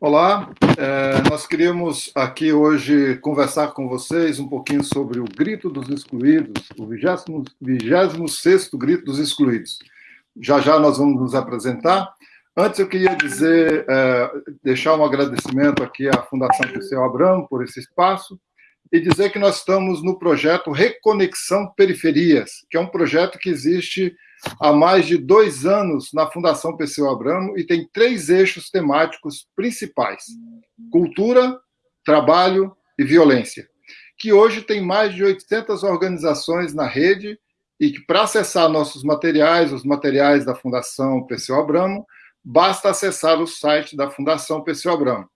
Olá, é, nós queríamos aqui hoje conversar com vocês um pouquinho sobre o Grito dos Excluídos, o 26 Grito dos Excluídos. Já já nós vamos nos apresentar. Antes eu queria dizer, é, deixar um agradecimento aqui à Fundação Perseu Abramo por esse espaço e dizer que nós estamos no projeto Reconexão Periferias, que é um projeto que existe há mais de dois anos na Fundação Perseu Abramo e tem três eixos temáticos principais: cultura, trabalho e violência, que hoje tem mais de 800 organizações na rede e que, para acessar nossos materiais, os materiais da Fundação Perseu Abramo, basta acessar o site da Fundação Perseu Abramo.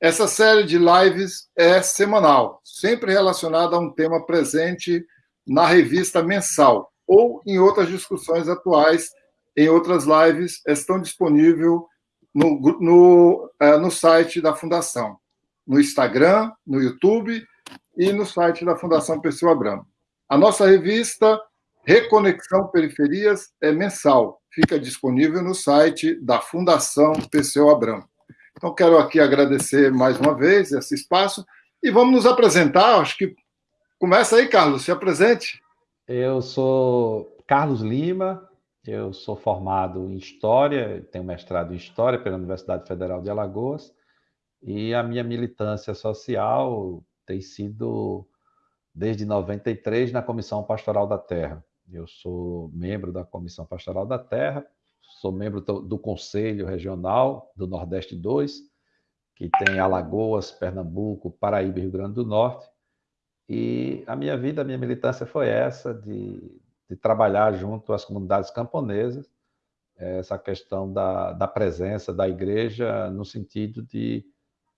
Essa série de lives é semanal, sempre relacionada a um tema presente na revista mensal ou em outras discussões atuais, em outras lives, estão disponíveis no, no, é, no site da Fundação, no Instagram, no YouTube e no site da Fundação Perseu Abramo. A nossa revista Reconexão Periferias é mensal, fica disponível no site da Fundação Perseu Abramo. Então, quero aqui agradecer mais uma vez esse espaço e vamos nos apresentar. Acho que começa aí, Carlos, se apresente. Eu sou Carlos Lima, eu sou formado em História, tenho mestrado em História pela Universidade Federal de Alagoas, e a minha militância social tem sido desde 93 na Comissão Pastoral da Terra. Eu sou membro da Comissão Pastoral da Terra, sou membro do Conselho Regional do Nordeste 2, que tem Alagoas, Pernambuco, Paraíba e Rio Grande do Norte. E a minha vida, a minha militância foi essa, de, de trabalhar junto às comunidades camponesas, essa questão da, da presença da igreja no sentido de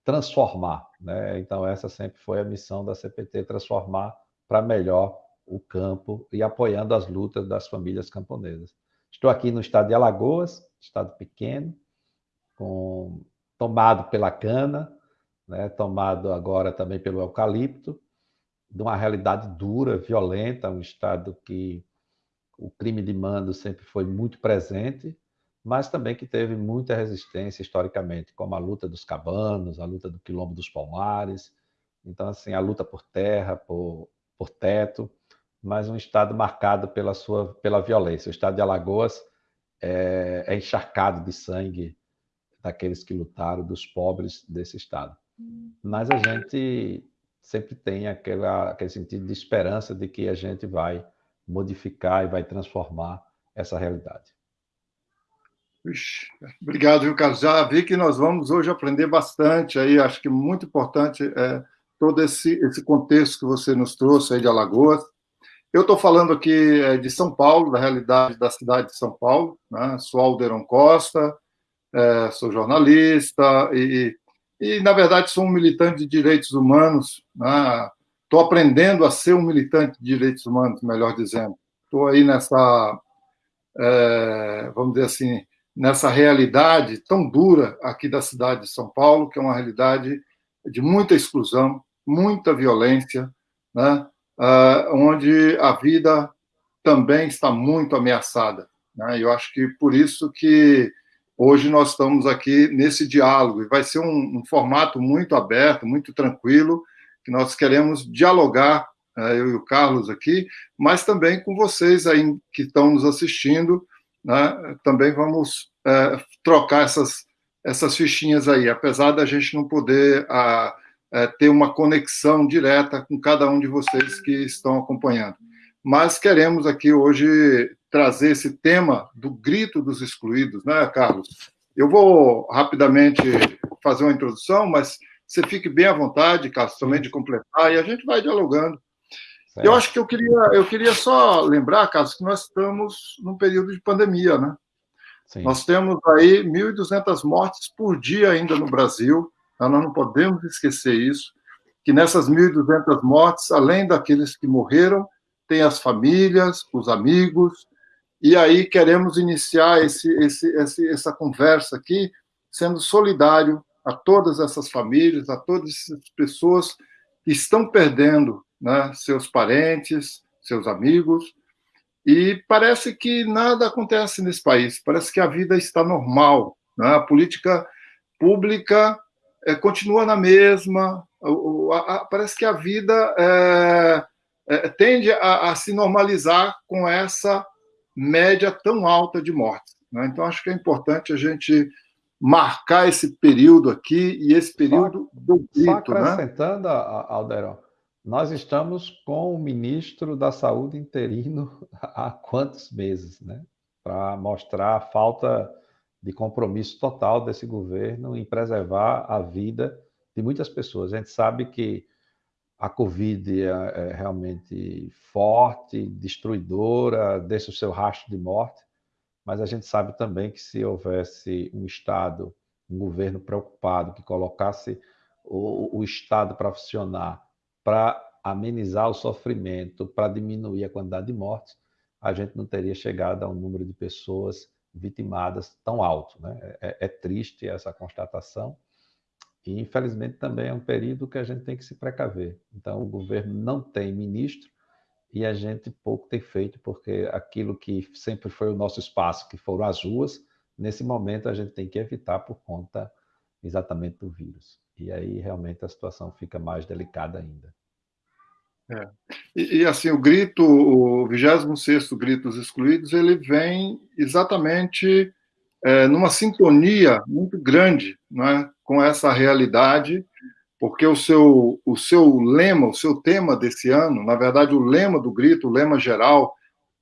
transformar. Né? Então, essa sempre foi a missão da CPT, transformar para melhor o campo e apoiando as lutas das famílias camponesas. Estou aqui no estado de Alagoas, estado pequeno, com, tomado pela cana, né, tomado agora também pelo eucalipto, de uma realidade dura, violenta, um estado que o crime de mando sempre foi muito presente, mas também que teve muita resistência historicamente, como a luta dos cabanos, a luta do quilombo dos palmares, então assim a luta por terra, por, por teto, mas um estado marcado pela sua pela violência. O estado de Alagoas é, é encharcado de sangue daqueles que lutaram, dos pobres desse estado. Mas a gente sempre tem aquela, aquele sentido de esperança de que a gente vai modificar e vai transformar essa realidade. Obrigado, viu, Carlos? Já vi que nós vamos hoje aprender bastante aí, acho que muito importante é, todo esse, esse contexto que você nos trouxe aí de Alagoas. Eu estou falando aqui é, de São Paulo, da realidade da cidade de São Paulo. Né? Sou Alderon Costa, é, sou jornalista e, e, na verdade, sou um militante de direitos humanos. Estou né? aprendendo a ser um militante de direitos humanos, melhor dizendo. Estou aí nessa, é, vamos dizer assim, nessa realidade tão dura aqui da cidade de São Paulo, que é uma realidade de muita exclusão, muita violência, né? uh, onde a vida também está muito ameaçada. Né? Eu acho que por isso que hoje nós estamos aqui nesse diálogo, e vai ser um, um formato muito aberto, muito tranquilo, que nós queremos dialogar, uh, eu e o Carlos aqui, mas também com vocês aí que estão nos assistindo, né? também vamos uh, trocar essas, essas fichinhas aí, apesar da gente não poder... Uh, é, ter uma conexão direta com cada um de vocês que estão acompanhando. Mas queremos aqui hoje trazer esse tema do grito dos excluídos, né, Carlos? Eu vou rapidamente fazer uma introdução, mas você fique bem à vontade, Carlos, também de completar, e a gente vai dialogando. Certo. Eu acho que eu queria, eu queria só lembrar, Carlos, que nós estamos num período de pandemia, né? Sim. Nós temos aí 1.200 mortes por dia ainda no Brasil, nós não podemos esquecer isso, que nessas 1.200 mortes, além daqueles que morreram, tem as famílias, os amigos, e aí queremos iniciar esse, esse, esse, essa conversa aqui sendo solidário a todas essas famílias, a todas essas pessoas que estão perdendo né, seus parentes, seus amigos, e parece que nada acontece nesse país, parece que a vida está normal, né? a política pública é, continua na mesma, a, a, parece que a vida é, é, tende a, a, se normalizar com essa média tão alta de mortes. Né? Então, acho que é importante a gente marcar esse período aqui e esse período só, do grito. Só né? acrescentando, né? Alderon, nós estamos com o ministro da Saúde interino há quantos meses, né? Para mostrar a falta de compromisso total desse governo em preservar a vida de muitas pessoas. A gente sabe que a Covid é, é realmente forte, destruidora, deixa o seu rastro de morte, mas a gente sabe também que se houvesse um Estado, um governo preocupado, que colocasse o, o Estado para funcionar, para amenizar o sofrimento, para diminuir a quantidade de mortes, a gente não teria chegado a um número de pessoas vitimadas tão alto. Né? É, é triste essa constatação, e, infelizmente, também é um período que a gente tem que se precaver. Então, o governo não tem ministro e a gente pouco tem feito, porque aquilo que sempre foi o nosso espaço, que foram as ruas, nesse momento a gente tem que evitar por conta exatamente do vírus. E aí, realmente, a situação fica mais delicada ainda. É. E, e, assim, o grito, o 26º Grito dos Excluídos, ele vem exatamente é, numa sintonia muito grande né, com essa realidade, porque o seu, o seu lema, o seu tema desse ano, na verdade, o lema do grito, o lema geral,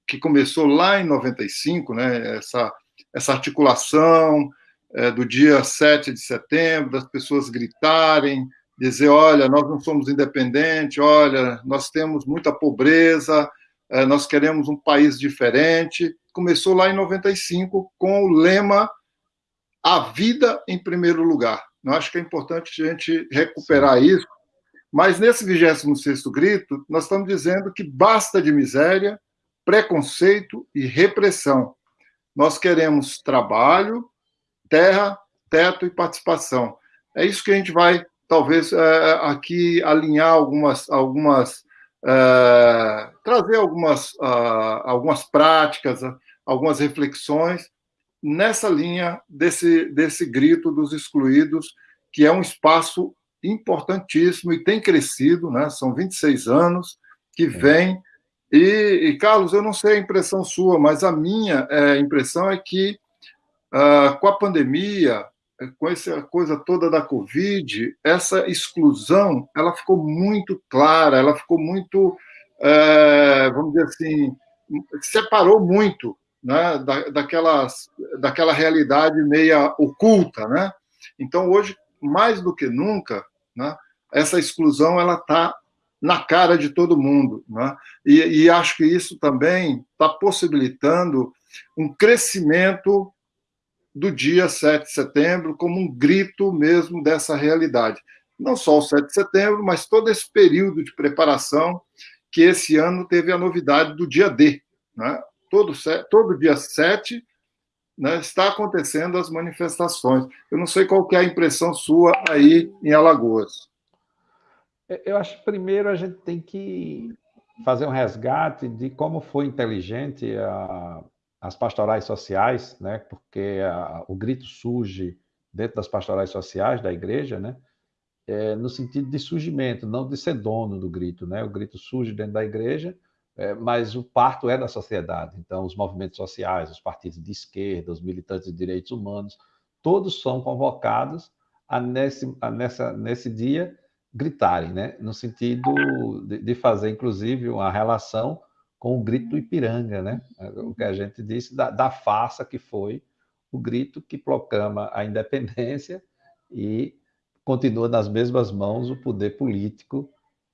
que começou lá em 95, né, essa, essa articulação é, do dia 7 de setembro, das pessoas gritarem, dizer, olha, nós não somos independentes, olha, nós temos muita pobreza, nós queremos um país diferente. Começou lá em 95 com o lema A Vida em Primeiro Lugar. Eu acho que é importante a gente recuperar Sim. isso, mas nesse 26º grito, nós estamos dizendo que basta de miséria, preconceito e repressão. Nós queremos trabalho, terra, teto e participação. É isso que a gente vai talvez é, aqui alinhar algumas, algumas é, trazer algumas, uh, algumas práticas, algumas reflexões nessa linha desse, desse grito dos excluídos, que é um espaço importantíssimo e tem crescido, né? são 26 anos que vem. E, e, Carlos, eu não sei a impressão sua, mas a minha é, impressão é que, uh, com a pandemia, com essa coisa toda da Covid, essa exclusão ela ficou muito clara, ela ficou muito, é, vamos dizer assim, separou muito né, da, daquelas, daquela realidade meia oculta. Né? Então, hoje, mais do que nunca, né, essa exclusão ela está na cara de todo mundo. Né? E, e acho que isso também está possibilitando um crescimento do dia 7 de setembro como um grito mesmo dessa realidade. Não só o 7 de setembro, mas todo esse período de preparação que esse ano teve a novidade do dia D. Né? Todo, todo dia 7 né, está acontecendo as manifestações. Eu não sei qual é a impressão sua aí em Alagoas. Eu acho que primeiro a gente tem que fazer um resgate de como foi inteligente a, as pastorais sociais, né? Porque a, o grito surge dentro das pastorais sociais da igreja, né? É, no sentido de surgimento, não de ser dono do grito, né? O grito surge dentro da igreja, é, mas o parto é da sociedade. Então, os movimentos sociais, os partidos de esquerda, os militantes de direitos humanos, todos são convocados a nesse, a nessa, nesse dia gritarem, né? No sentido de, de fazer, inclusive, uma relação com o grito do Ipiranga, né? o que a gente disse da, da farsa que foi o grito que proclama a independência e continua nas mesmas mãos o poder político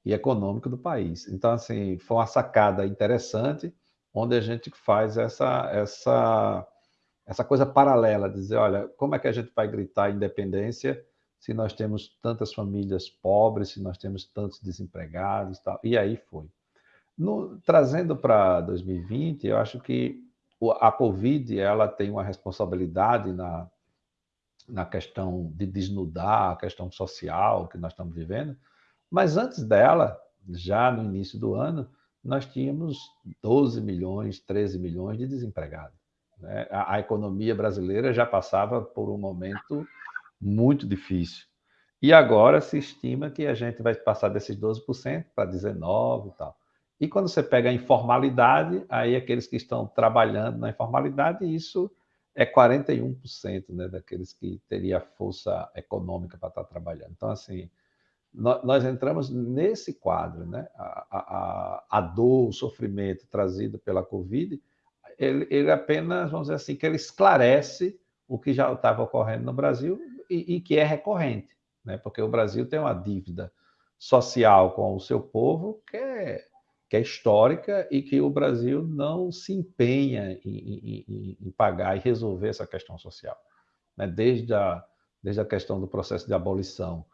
e econômico do país. Então, assim, foi uma sacada interessante, onde a gente faz essa, essa, essa coisa paralela, dizer, olha, como é que a gente vai gritar independência se nós temos tantas famílias pobres, se nós temos tantos desempregados e tal. E aí foi. No, trazendo para 2020, eu acho que a Covid ela tem uma responsabilidade na, na questão de desnudar a questão social que nós estamos vivendo, mas antes dela, já no início do ano, nós tínhamos 12 milhões, 13 milhões de desempregados. Né? A, a economia brasileira já passava por um momento muito difícil. E agora se estima que a gente vai passar desses 12% para 19% e tal. E quando você pega a informalidade, aí aqueles que estão trabalhando na informalidade, isso é 41% né, daqueles que teria força econômica para estar trabalhando. Então, assim, nós, entramos nesse quadro, né? A, a, a dor, o sofrimento trazido pela Covid, ele, ele, apenas, vamos dizer assim, que ele esclarece o que já estava ocorrendo no Brasil e, e, que é recorrente, né? Porque o Brasil tem uma dívida social com o seu povo que é, que é histórica e que o Brasil não se empenha em, em, em pagar e resolver essa questão social, né? Desde a, desde a questão do processo de abolição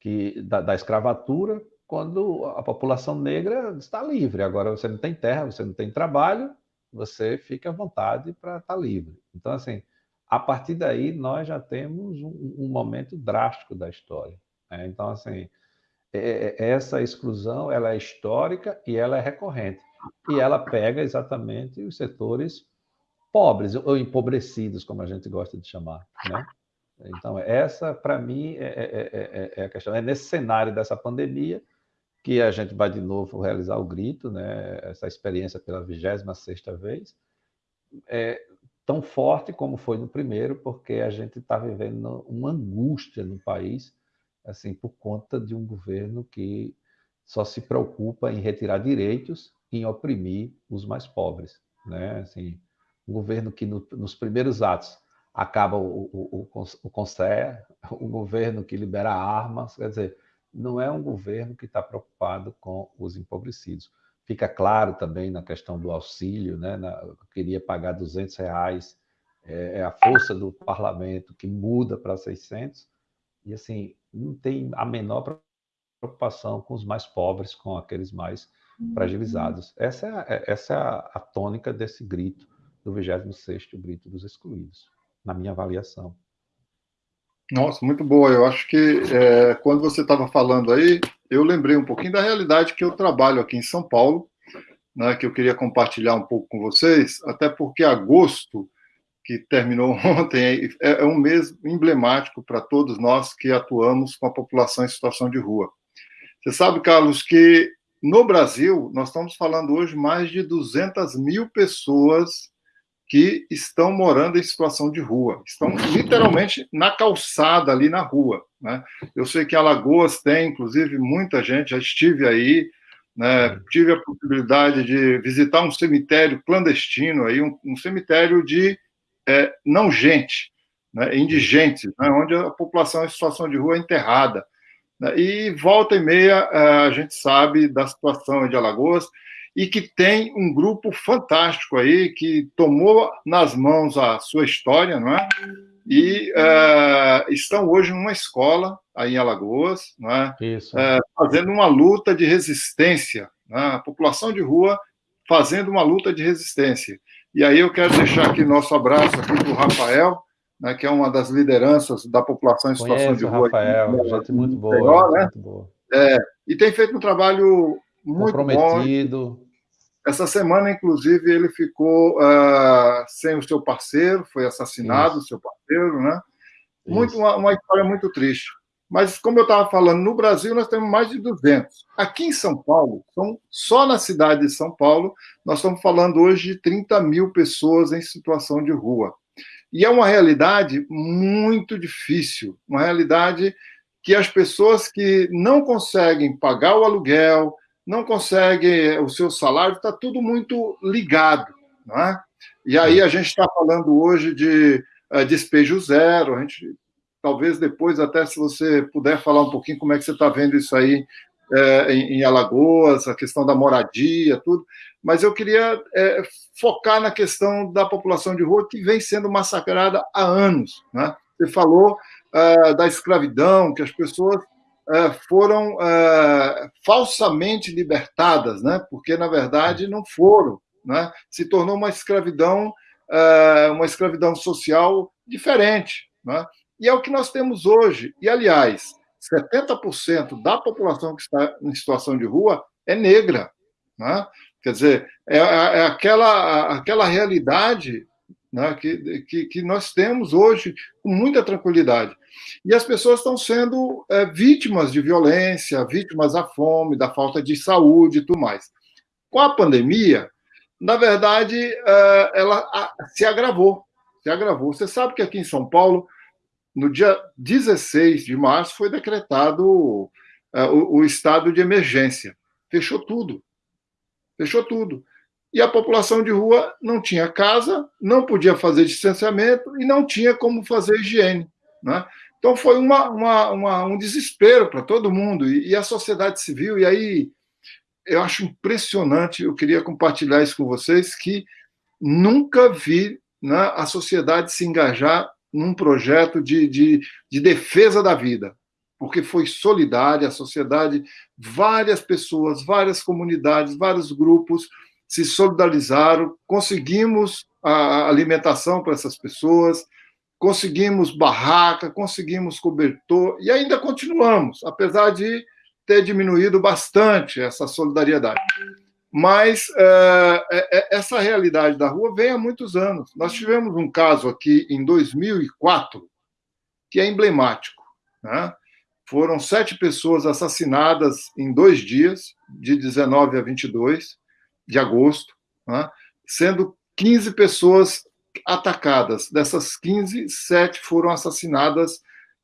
que, da, da escravatura, quando a população negra está livre. Agora você não tem terra, você não tem trabalho, você fica à vontade para estar livre. Então, assim, a partir daí nós já temos um, um momento drástico da história. Né? Então, assim, essa exclusão ela é histórica e ela é recorrente. E ela pega exatamente os setores pobres ou empobrecidos, como a gente gosta de chamar. Né? Então, essa, para mim, é, é, é, é, a questão. É nesse cenário dessa pandemia que a gente vai de novo realizar o grito, né? essa experiência pela 26ª vez, é tão forte como foi no primeiro, porque a gente está vivendo uma angústia no país, assim, por conta de um governo que só se preocupa em retirar direitos e em oprimir os mais pobres. Né? Assim, um governo que no, nos primeiros atos acaba o, o, o, o CONSER, o governo que libera armas, quer dizer, não é um governo que está preocupado com os empobrecidos. Fica claro também na questão do auxílio, né? Na, queria pagar 200 reais, é, é, a força do parlamento que muda para 600, e assim, não tem a menor preocupação com os mais pobres, com aqueles mais fragilizados. Essa é a, é, essa é a, a tônica desse grito do 26º grito dos excluídos na minha avaliação. Nossa, muito boa. Eu acho que é, quando você estava falando aí, eu lembrei um pouquinho da realidade que eu trabalho aqui em São Paulo, né, que eu queria compartilhar um pouco com vocês, até porque agosto, que terminou ontem, é, é um mês emblemático para todos nós que atuamos com a população em situação de rua. Você sabe, Carlos, que no Brasil, nós estamos falando hoje mais de 200 mil pessoas que estão morando em situação de rua, estão literalmente na calçada ali na rua. Né? Eu sei que Alagoas tem, inclusive, muita gente, já estive aí, né? tive a possibilidade de visitar um cemitério clandestino, aí, um, um cemitério de é, não gente, né? indigentes, né? onde a população em situação de rua é enterrada. Né? E volta e meia é, a gente sabe da situação de Alagoas, e que tem um grupo fantástico aí que tomou nas mãos a sua história, não é? E uh, estão hoje numa escola aí em Alagoas, não é? Isso. Uh, fazendo uma luta de resistência, é? a população de rua fazendo uma luta de resistência. E aí eu quero deixar aqui nosso abraço aqui para o Rafael, né, que é uma das lideranças da população em situação Conheço, de rua. Rafael, aqui, gente muito boa. né? muito boa. É, e tem feito um trabalho muito comprometido. Bom. Essa semana, inclusive, ele ficou uh, sem o seu parceiro, foi assassinado, o seu parceiro, né? Muito, uma, uma, história muito triste. Mas, como eu estava falando, no Brasil nós temos mais de 200. Aqui em São Paulo, são, só na cidade de São Paulo, nós estamos falando hoje de 30 mil pessoas em situação de rua. E é uma realidade muito difícil, uma realidade que as pessoas que não conseguem pagar o aluguel, não consegue o seu salário, está tudo muito ligado. Não é? E aí a gente está falando hoje de uh, despejo zero, a gente talvez depois, até se você puder falar um pouquinho como é que você está vendo isso aí é, em, em, Alagoas, a questão da moradia, tudo. Mas eu queria é, focar na questão da população de rua que vem sendo massacrada há anos. Né? Você falou uh, da escravidão, que as pessoas é, foram é, falsamente libertadas, né? porque, na verdade, não foram. Né? Se tornou uma escravidão, é, uma escravidão social diferente. Né? E é o que nós temos hoje. E, aliás, 70% da população que está em situação de rua é negra. Né? Quer dizer, é, é aquela, aquela realidade né, que, que, que, nós temos hoje com muita tranquilidade. E as pessoas estão sendo é, vítimas de violência, vítimas da fome, da falta de saúde e tudo mais. Com a pandemia, na verdade, é, ela se agravou. Se agravou. Você sabe que aqui em São Paulo, no dia 16 de março, foi decretado é, o, o estado de emergência. Fechou tudo. Fechou tudo e a população de rua não tinha casa, não podia fazer distanciamento e não tinha como fazer higiene. Né? Então foi uma, uma, uma, um desespero para todo mundo, e, e, a sociedade civil, e aí eu acho impressionante, eu queria compartilhar isso com vocês, que nunca vi né, a sociedade se engajar num projeto de, de, de defesa da vida, porque foi solidária a sociedade, várias pessoas, várias comunidades, vários grupos, se solidarizaram, conseguimos a alimentação para essas pessoas, conseguimos barraca, conseguimos cobertor e ainda continuamos, apesar de ter diminuído bastante essa solidariedade. Mas é, é, essa realidade da rua vem há muitos anos. Nós tivemos um caso aqui em 2004 que é emblemático. Né? Foram sete pessoas assassinadas em dois dias, de 19 a 22 de agosto, né? sendo 15 pessoas atacadas. Dessas 15, sete foram assassinadas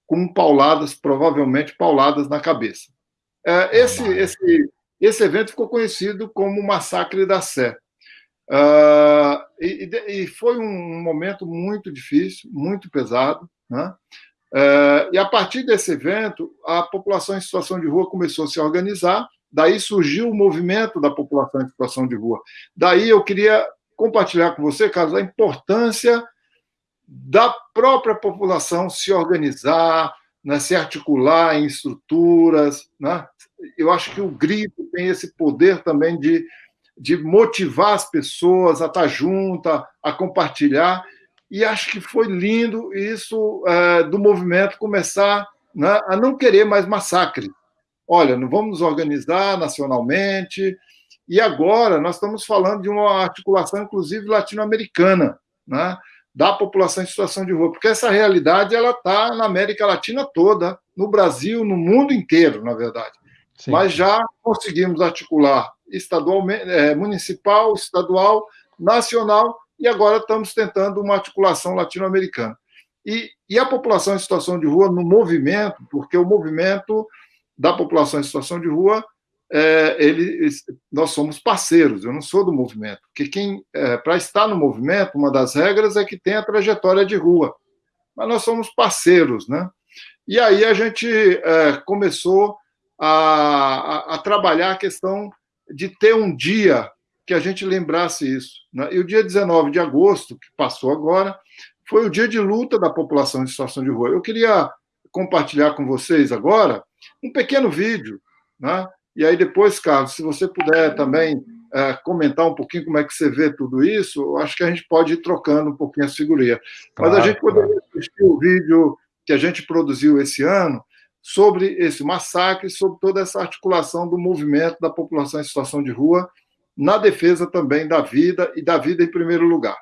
com pauladas, provavelmente pauladas na cabeça. É, esse, esse, esse evento ficou conhecido como Massacre da Sé. Uh, e, e, foi um momento muito difícil, muito pesado. Né? Uh, e a partir desse evento, a população em situação de rua começou a se organizar Daí surgiu o movimento da população em situação de rua. Daí eu queria compartilhar com você, Carlos, a importância da própria população se organizar, né, se articular em estruturas. Né? Eu acho que o grito tem esse poder também de, de motivar as pessoas a estar junta, a compartilhar. E acho que foi lindo isso é, do movimento começar né, a não querer mais massacre olha, não vamos nos organizar nacionalmente. E agora nós estamos falando de uma articulação, inclusive latino-americana, né? da população em situação de rua, porque essa realidade ela está na América Latina toda, no Brasil, no mundo inteiro, na verdade. Sim. Mas já conseguimos articular estadualmente, é, municipal, estadual, nacional, e agora estamos tentando uma articulação latino-americana. E, e a população em situação de rua no movimento, porque o movimento da população em situação de rua, é, ele, nós somos parceiros, eu não sou do movimento. Porque quem, é, para estar no movimento, uma das regras é que tem a trajetória de rua. Mas nós somos parceiros, né? E aí a gente é, começou a, a, a, trabalhar a questão de ter um dia que a gente lembrasse isso. Né? E o dia 19 de agosto, que passou agora, foi o dia de luta da população em situação de rua. Eu queria compartilhar com vocês agora um pequeno vídeo, né? E aí depois, Carlos, se você puder também é, comentar um pouquinho como é que você vê tudo isso, acho que a gente pode ir trocando um pouquinho as figurinhas. Claro, Mas a gente poderia claro. assistir o vídeo que a gente produziu esse ano sobre esse massacre, sobre toda essa articulação do movimento da população em situação de rua, na defesa também da vida e da vida em primeiro lugar.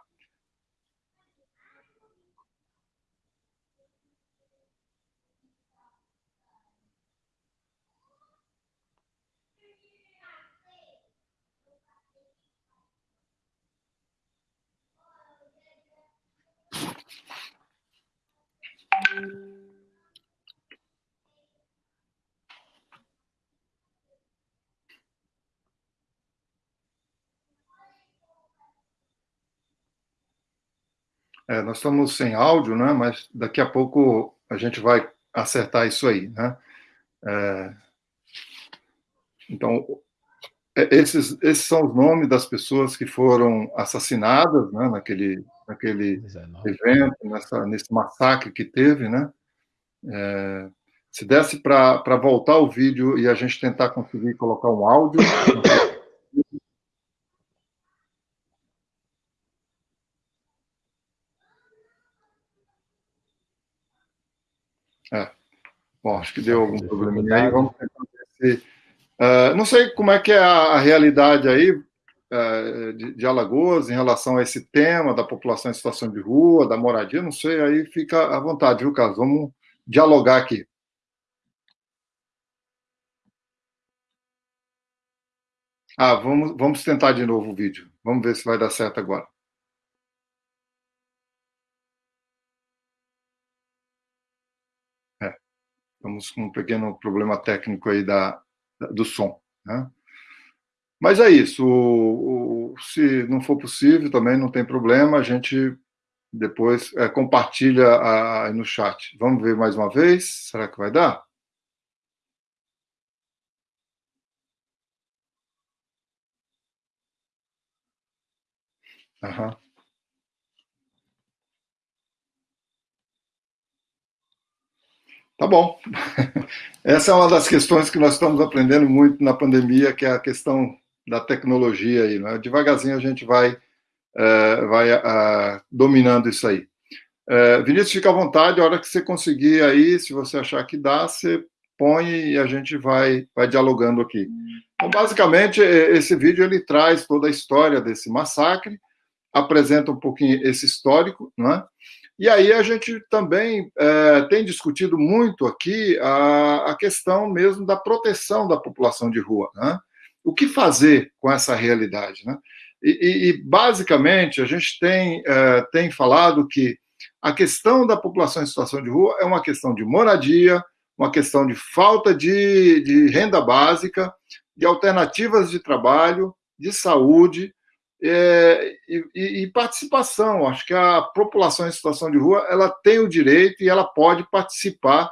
É, nós estamos sem áudio, né? Mas daqui a pouco a gente vai acertar isso aí, né? É, então, é, esses, esses são os nomes das pessoas que foram assassinadas, né? Naquele, naquele evento, nessa, nesse massacre que teve, né? É, se desse para voltar o vídeo e a gente tentar conseguir colocar um áudio. É. Bom, acho que deu algum probleminha aí. Vamos tentar ver se. Uh, não sei como é que é a, a realidade aí. é, de, de, Alagoas em relação a esse tema da população em situação de rua, da moradia, não sei, aí fica à vontade, viu, Carlos? Vamos dialogar aqui. Ah, vamos, vamos tentar de novo o vídeo. Vamos ver se vai dar certo agora. É, estamos com um pequeno problema técnico aí da, do som. Né? Mas é isso. O, o, se não for possível, também não tem problema. A gente depois é, compartilha aí no chat. Vamos ver mais uma vez. Será que vai dar? Uhum. Tá bom. Essa é uma das questões que nós estamos aprendendo muito na pandemia, que é a questão da tecnologia aí, né? Devagarzinho a gente vai, é, vai uh, dominando isso aí. É, Vinícius, fica à vontade, a hora que você conseguir aí, se você achar que dá, você põe e a gente vai, vai dialogando aqui. Então, basicamente, esse vídeo ele traz toda a história desse massacre, apresenta um pouquinho esse histórico, né? E aí a gente também é, tem discutido muito aqui a, a, questão mesmo da proteção da população de rua, né? O que fazer com essa realidade, né? E, e, basicamente a gente tem, é, tem falado que a questão da população em situação de rua é uma questão de moradia, uma questão de falta de, de renda básica, de alternativas de trabalho, de saúde, é, e, e, participação. Acho que a população em situação de rua ela tem o direito e ela pode participar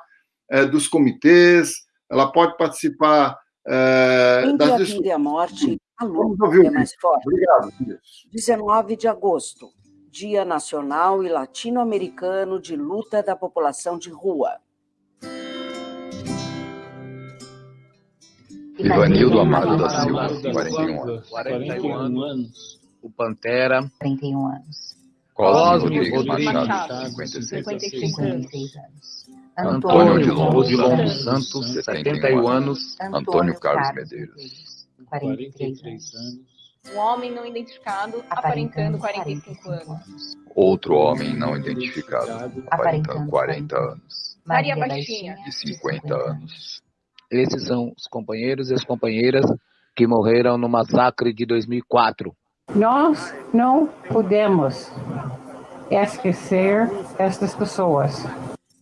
é, dos comitês, ela pode participar é, das a vida e a morte, a luta é mais forte. Obrigado. 19 de agosto, Dia Nacional e Latino-Americano de Luta da População de Rua. Ivanildo Amado da Silva, 41 anos. 41 anos. O Pantera, 31 anos. Cosme Rodrigues Machado, 56, 56 anos. Antônio de Lombo dos Santos, 71 anos. Antônio Carlos Medeiros, 43 anos. Um homem não identificado, aparentando 45 anos. Outro homem não identificado, aparentando 40 anos. Maria Baixinha, de 50 anos. Esses são os companheiros e as companheiras que morreram no massacre de 2004. Nós não podemos esquecer estas pessoas.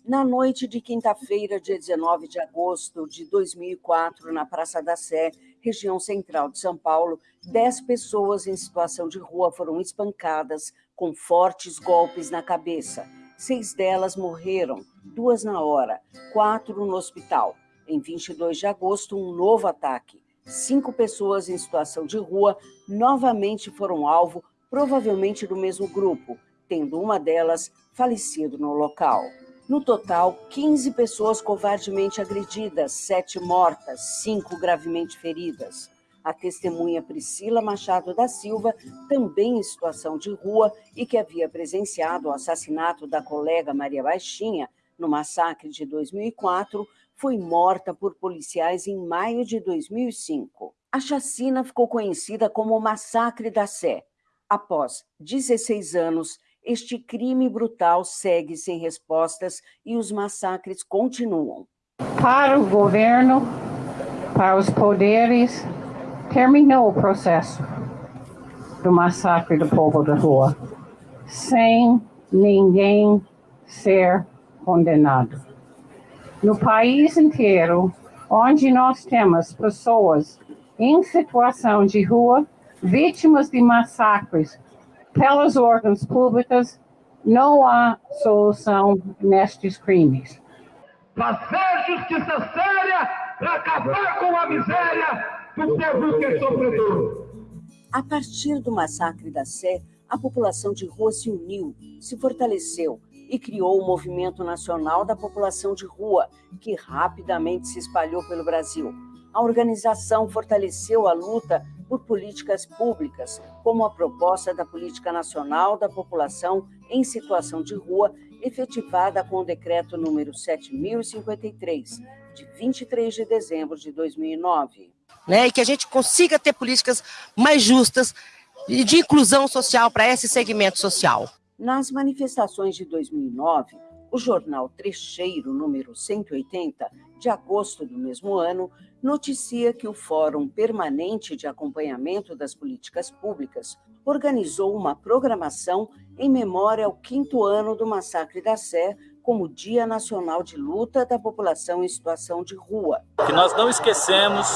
Na noite de quinta-feira, dia 19 de agosto de 2004, na Praça da Sé, região central de São Paulo, dez pessoas em situação de rua foram espancadas com fortes golpes na cabeça. Seis delas morreram, duas na hora, quatro no hospital. Em 22 de agosto, um novo ataque. Cinco pessoas em situação de rua novamente foram alvo, provavelmente do mesmo grupo, tendo uma delas falecido no local. No total, 15 pessoas covardemente agredidas, sete mortas, cinco gravemente feridas. A testemunha Priscila Machado da Silva, também em situação de rua e que havia presenciado o assassinato da colega Maria Baixinha no massacre de 2004, foi morta por policiais em maio de 2005. A chacina ficou conhecida como o Massacre da Sé. Após 16 anos, este crime brutal segue sem respostas e os massacres continuam. Para o governo, para os poderes, terminou o processo do massacre do povo da rua, sem ninguém ser condenado no país inteiro, onde nós temos pessoas em situação de rua, vítimas de massacres pelos órgãos públicos, não há solução nestes crimes. Fazer justiça séria para acabar com a miséria do povo que sofredor. A partir do massacre da Sé, a população de rua se uniu, se fortaleceu e criou o Movimento Nacional da População de Rua, que rapidamente se espalhou pelo Brasil. A organização fortaleceu a luta por políticas públicas, como a proposta da Política Nacional da População em Situação de Rua, efetivada com o decreto número 7053, de 23 de dezembro de 2009. né? E que a gente consiga ter políticas mais justas e de inclusão social para esse segmento social. Nas manifestações de 2009, o jornal Trecheiro, número 180, de agosto do mesmo ano, noticia que o Fórum Permanente de Acompanhamento das Políticas Públicas organizou uma programação em memória ao quinto ano do massacre da Sé, como Dia Nacional de Luta da População em Situação de Rua. Que nós não esquecemos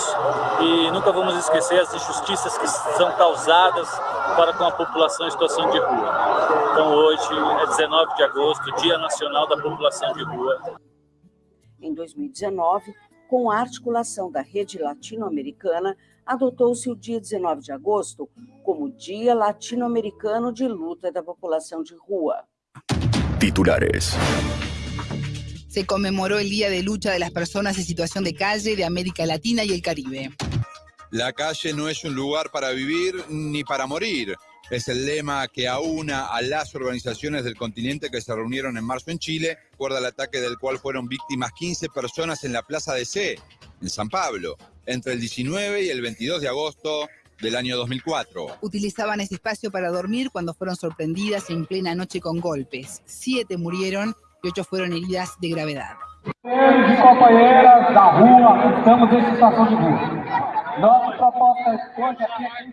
e nunca vamos esquecer as injustiças que são causadas para com a população em situação de rua. Então hoje é 19 de agosto, Dia Nacional da População de Rua. Em 2019, com a articulação da rede latino-americana, adotou-se o dia 19 de agosto como Dia Latino-Americano de Luta da População de Rua. Titulares. Se conmemoró el Día de Lucha de las Personas en Situación de Calle de América Latina y el Caribe. La calle no es un lugar para vivir ni para morir. Es el lema que aúna a las organizaciones del continente que se reunieron en marzo en Chile, recuerda el ataque del cual fueron víctimas 15 personas en la Plaza de C, en San Pablo, entre el 19 y el 22 de agosto del año 2004. Utilizaban ese espacio para dormir cuando fueron sorprendidas en plena noche con golpes. Siete murieron y ocho fueron heridas de gravedad. Companheiros companheiras da rua, estamos em situação de rua. Nossa proposta hoje aqui é.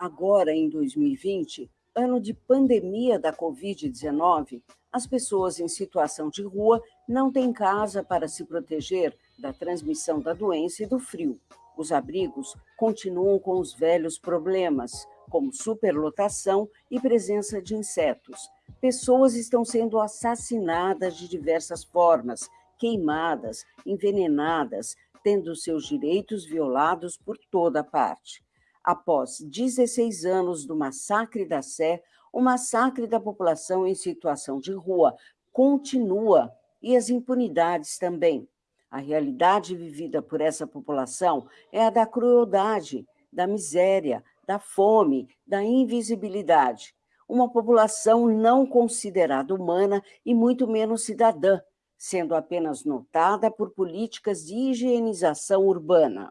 Agora, em 2020, ano de pandemia da Covid-19, as pessoas em situação de rua não têm casa para se proteger da transmissão da doença e do frio. Os abrigos continuam com os velhos problemas, como superlotação e presença de insetos. Pessoas estão sendo assassinadas de diversas formas, queimadas, envenenadas, tendo seus direitos violados por toda parte. Após 16 anos do massacre da Sé, o massacre da população em situação de rua continua e as impunidades também. A realidade vivida por essa população é a da crueldade, da miséria, da fome, da invisibilidade. Uma população não considerada humana e muito menos cidadã, sendo apenas notada por políticas de higienização urbana.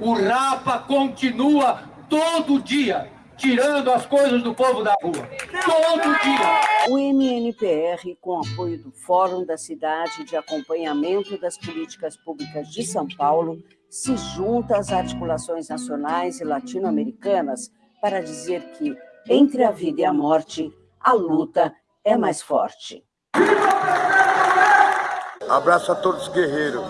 O Rapa continua todo dia tirando as coisas do povo da rua. Todo dia. O MNPR, com apoio do Fórum da Cidade de Acompanhamento das Políticas Públicas de São Paulo, se junta às articulações nacionais e latino-americanas para dizer que, entre a vida e a morte, a luta é mais forte. Abraço a todos os guerreiros.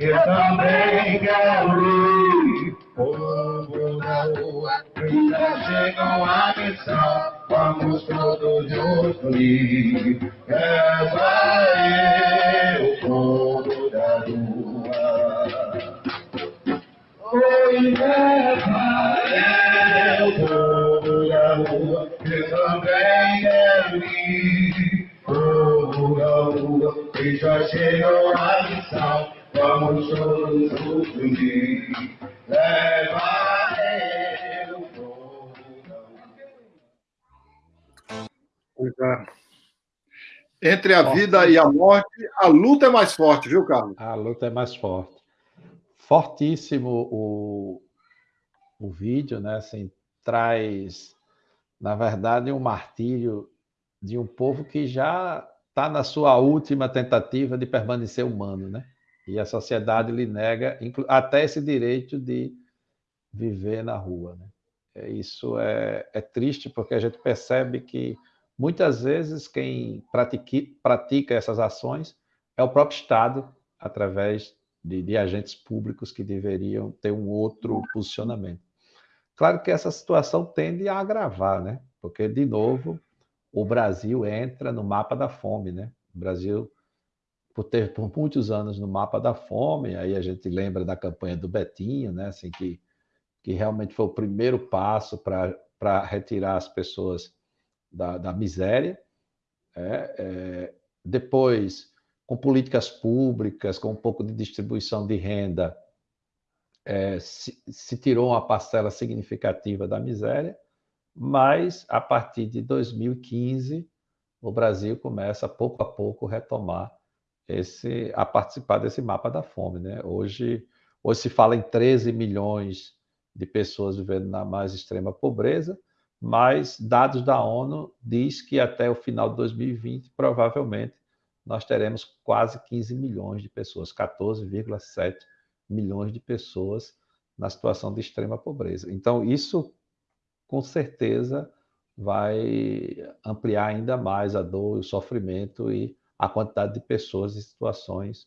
Eu também quero ir. Povo da rua, já chegam a missão. Vamos todos juntos ir. Leva eu, povo da rua. Oi, leva eu, povo da rua. Eu também quero ir. Povo da rua, e já chegou a missão. Levar eu é. Entre a vida e a morte, a luta é mais forte, viu, Carlos? A luta é mais forte. Fortíssimo o, o vídeo, né? Assim, traz, na verdade, um martírio de um povo que já está na sua última tentativa de permanecer humano, né? E a sociedade lhe nega até esse direito de viver na rua. Né? É, isso é, é triste porque a gente percebe que muitas vezes quem pratique, pratica essas ações é o próprio Estado, através de, de, agentes públicos que deveriam ter um outro posicionamento. Claro que essa situação tende a agravar, né? Porque, de novo, o Brasil entra no mapa da fome, né? O Brasil por ter por muitos anos no mapa da fome, aí a gente lembra da campanha do Betinho, né, assim, que, que realmente foi o primeiro passo para retirar as pessoas da, da miséria. É, é, depois, com políticas públicas, com um pouco de distribuição de renda, é, se, se tirou uma parcela significativa da miséria, mas a partir de 2015 o Brasil começa pouco a pouco retomar esse, a participar desse mapa da fome. Né? Hoje, hoje se fala em 13 milhões de pessoas vivendo na mais extrema pobreza, mas dados da ONU diz que até o final de 2020, provavelmente, nós teremos quase 15 milhões de pessoas, 14,7 milhões de pessoas na situação de extrema pobreza. Então, isso, com certeza, vai ampliar ainda mais a dor, o sofrimento e a quantidade de pessoas em situações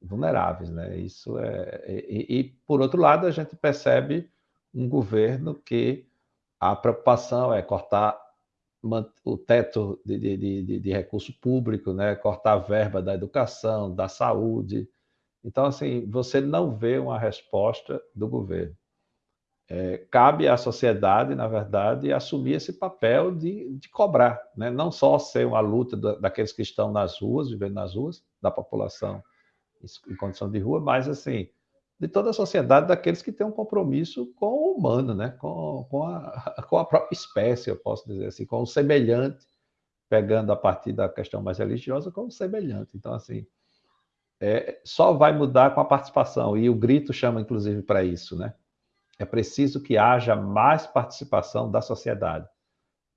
vulneráveis, né? Isso é e, e, por outro lado a gente percebe um governo que a preocupação é cortar o teto de, de, de, de recurso público, né? Cortar a verba da educação, da saúde. Então assim você não vê uma resposta do governo é, cabe à sociedade, na verdade, assumir esse papel de, de cobrar, né? não só ser uma luta da, daqueles que estão nas ruas, vivendo nas ruas, da população em condição de rua, mas assim de toda a sociedade, daqueles que têm um compromisso com o humano, né? com, com, a, com a própria espécie, eu posso dizer assim, com o semelhante, pegando a partir da questão mais religiosa, com o semelhante. Então, assim, é, só vai mudar com a participação, e o grito chama, inclusive, para isso, né? É preciso que haja mais participação da sociedade.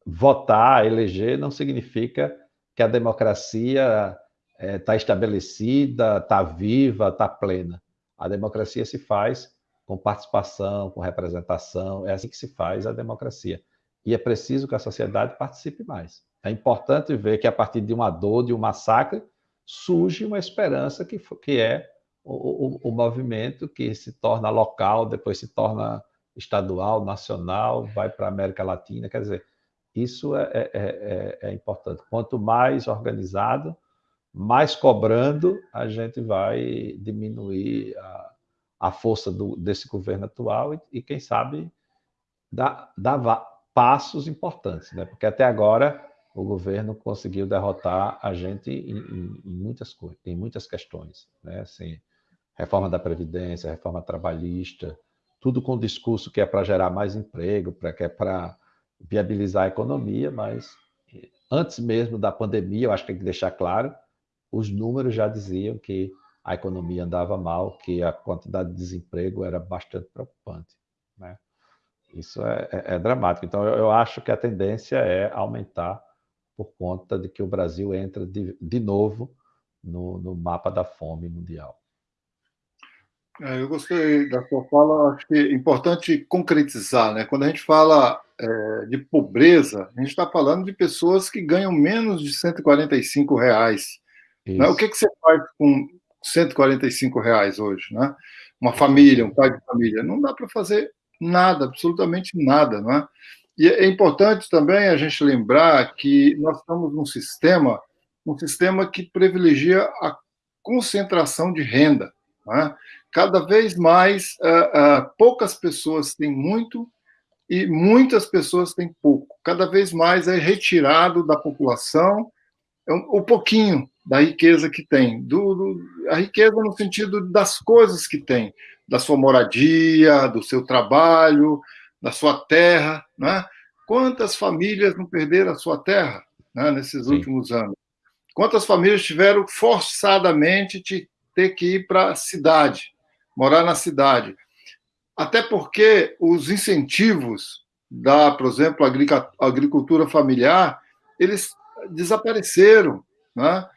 Votar, eleger, não significa que a democracia está é, estabelecida, está viva, está plena. A democracia se faz com participação, com representação, é assim que se faz a democracia. E é preciso que a sociedade participe mais. É importante ver que a partir de uma dor, de um massacre, surge uma esperança que, que é o, o, o movimento que se torna local, depois se torna estadual, nacional, vai para a América Latina. Quer dizer, isso é, é, é, é, importante. Quanto mais organizado, mais cobrando, a gente vai diminuir a, a força do, desse governo atual e, e quem sabe, dar, dar passos importantes, né? porque até agora o governo conseguiu derrotar a gente em, em, em muitas em muitas questões. Né? Assim, reforma da Previdência, reforma trabalhista, tudo com discurso que é para gerar mais emprego, para que é para viabilizar a economia, mas antes mesmo da pandemia, eu acho que tem que deixar claro, os números já diziam que a economia andava mal, que a quantidade de desemprego era bastante preocupante. Né? Isso é, é, é dramático. Então, eu, eu, acho que a tendência é aumentar por conta de que o Brasil entra de, de novo no, no mapa da fome mundial. É, eu gostei da sua fala, acho que é importante concretizar, né? Quando a gente fala é, de pobreza, a gente está falando de pessoas que ganham menos de 145 reais. Né? O que, que você faz com 145 reais hoje, né? Uma família, um pai de família, não dá para fazer nada, absolutamente nada, não é? E é importante também a gente lembrar que nós estamos num sistema, um sistema que privilegia a concentração de renda. É? Cada vez mais, uh, uh, poucas pessoas têm muito e muitas pessoas têm pouco. Cada vez mais é retirado da população o um, pouquinho da riqueza que tem, do, do, a riqueza no sentido das coisas que tem, da sua moradia, do seu trabalho, da sua terra. Né? Quantas famílias não perderam a sua terra né, nesses Sim. últimos anos? Quantas famílias tiveram forçadamente ter que ir para a cidade, morar na cidade. Até porque os incentivos da, por exemplo, agricultura familiar, eles desapareceram. Né?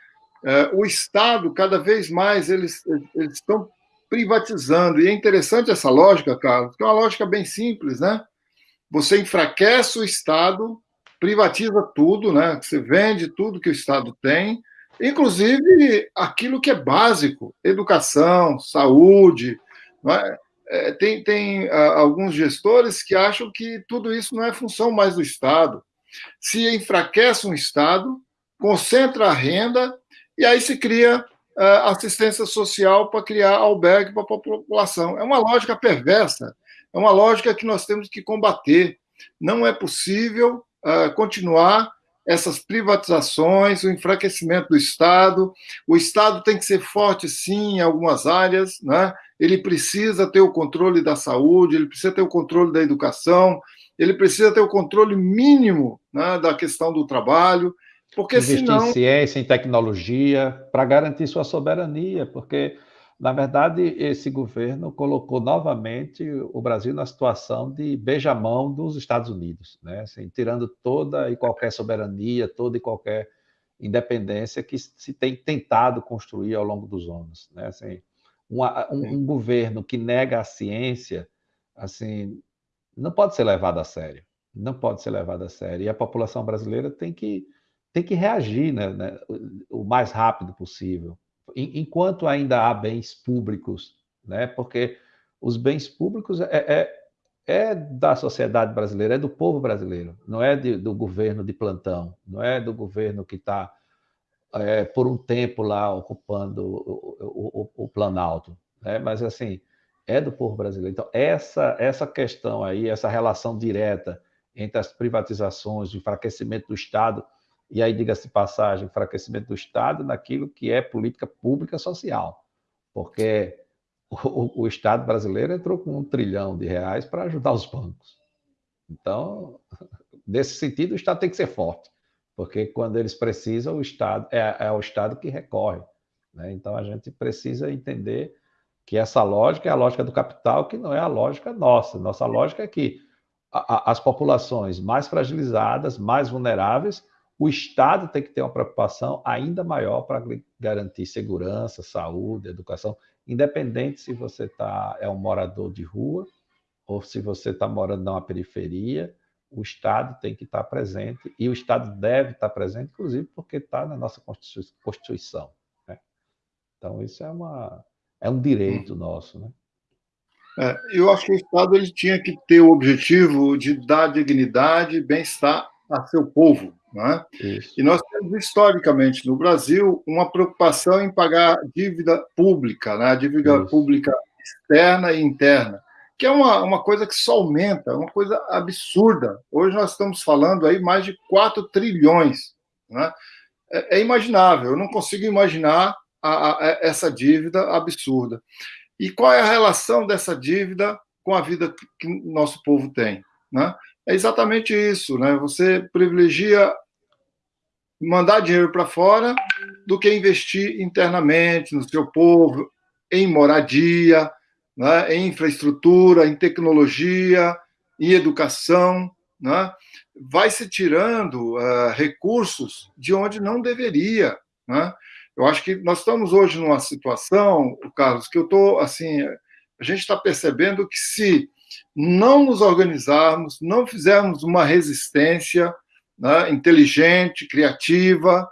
É, o Estado, cada vez mais, eles, eles estão privatizando. E é interessante essa lógica, Carlos, que é uma lógica bem simples. Né? Você enfraquece o Estado, privatiza tudo, né? você vende tudo que o Estado tem, inclusive aquilo que é básico, educação, saúde. É? É, tem tem uh, alguns gestores que acham que tudo isso não é função mais do Estado. Se enfraquece um Estado, concentra a renda e aí se cria uh, assistência social para criar albergue para a população. É uma lógica perversa, é uma lógica que nós temos que combater. Não é possível uh, continuar essas privatizações, o enfraquecimento do Estado. O Estado tem que ser forte, sim, em algumas áreas, né? ele precisa ter o controle da saúde, ele precisa ter o controle da educação, ele precisa ter o controle mínimo né, da questão do trabalho. Porque Investir senão... em ciência, em tecnologia, para garantir sua soberania, porque, na verdade, esse governo colocou novamente o Brasil na situação de beijamão dos Estados Unidos, né? Assim, tirando toda e qualquer soberania, toda e qualquer independência que se tem tentado construir ao longo dos anos. Né? Assim, um, um, governo que nega a ciência, assim, não pode ser levado a sério. Não pode ser levado a sério. E a população brasileira tem que, tem que reagir né, né, o mais rápido possível. Enquanto ainda há bens públicos, né, porque os bens públicos é, é, é da sociedade brasileira, é do povo brasileiro, não é de, do governo de plantão, não é do governo que está é, por um tempo lá ocupando o, o, o, o Planalto, né? mas assim, é do povo brasileiro. Então, essa, essa questão aí, essa relação direta entre as privatizações, o enfraquecimento do Estado, e aí, diga-se passagem, enfraquecimento do Estado naquilo que é política pública social, porque o, o Estado brasileiro entrou com um trilhão de reais para ajudar os bancos. Então, nesse sentido, o Estado tem que ser forte, porque quando eles precisam, o Estado é, é o Estado que recorre. Né? Então, a gente precisa entender que essa lógica é a lógica do capital, que não é a lógica nossa. Nossa lógica é que a, a, as populações mais fragilizadas, mais vulneráveis, o Estado tem que ter uma preocupação ainda maior para garantir segurança, saúde, educação independente se você tá, é um morador de rua ou se você está morando numa periferia, o Estado tem que estar tá presente e o Estado deve estar tá presente, inclusive porque está na nossa Constituição. Né? Então, isso é, uma, é um direito nosso. Né? É, eu acho que o Estado ele tinha que ter o objetivo de dar dignidade e bem-estar a seu povo. Né? E nós temos, historicamente, no Brasil, uma preocupação em pagar dívida pública, né? dívida Isso. pública externa e interna, que é uma, uma coisa que só aumenta, uma coisa absurda. Hoje nós estamos falando aí mais de 4 trilhões. Né? É, é imaginável, eu não consigo imaginar a, a, essa dívida absurda. E qual é a relação dessa dívida com a vida que nosso povo tem? Né? É exatamente isso, né? Você privilegia mandar dinheiro para fora do que investir internamente no seu povo, em moradia, né? em infraestrutura, em tecnologia, em educação, né? vai se tirando uh, recursos de onde não deveria. Né? Eu acho que nós estamos hoje numa situação, Carlos, que eu estou assim, a gente está percebendo que se não nos organizarmos, não fizermos uma resistência né, inteligente, criativa,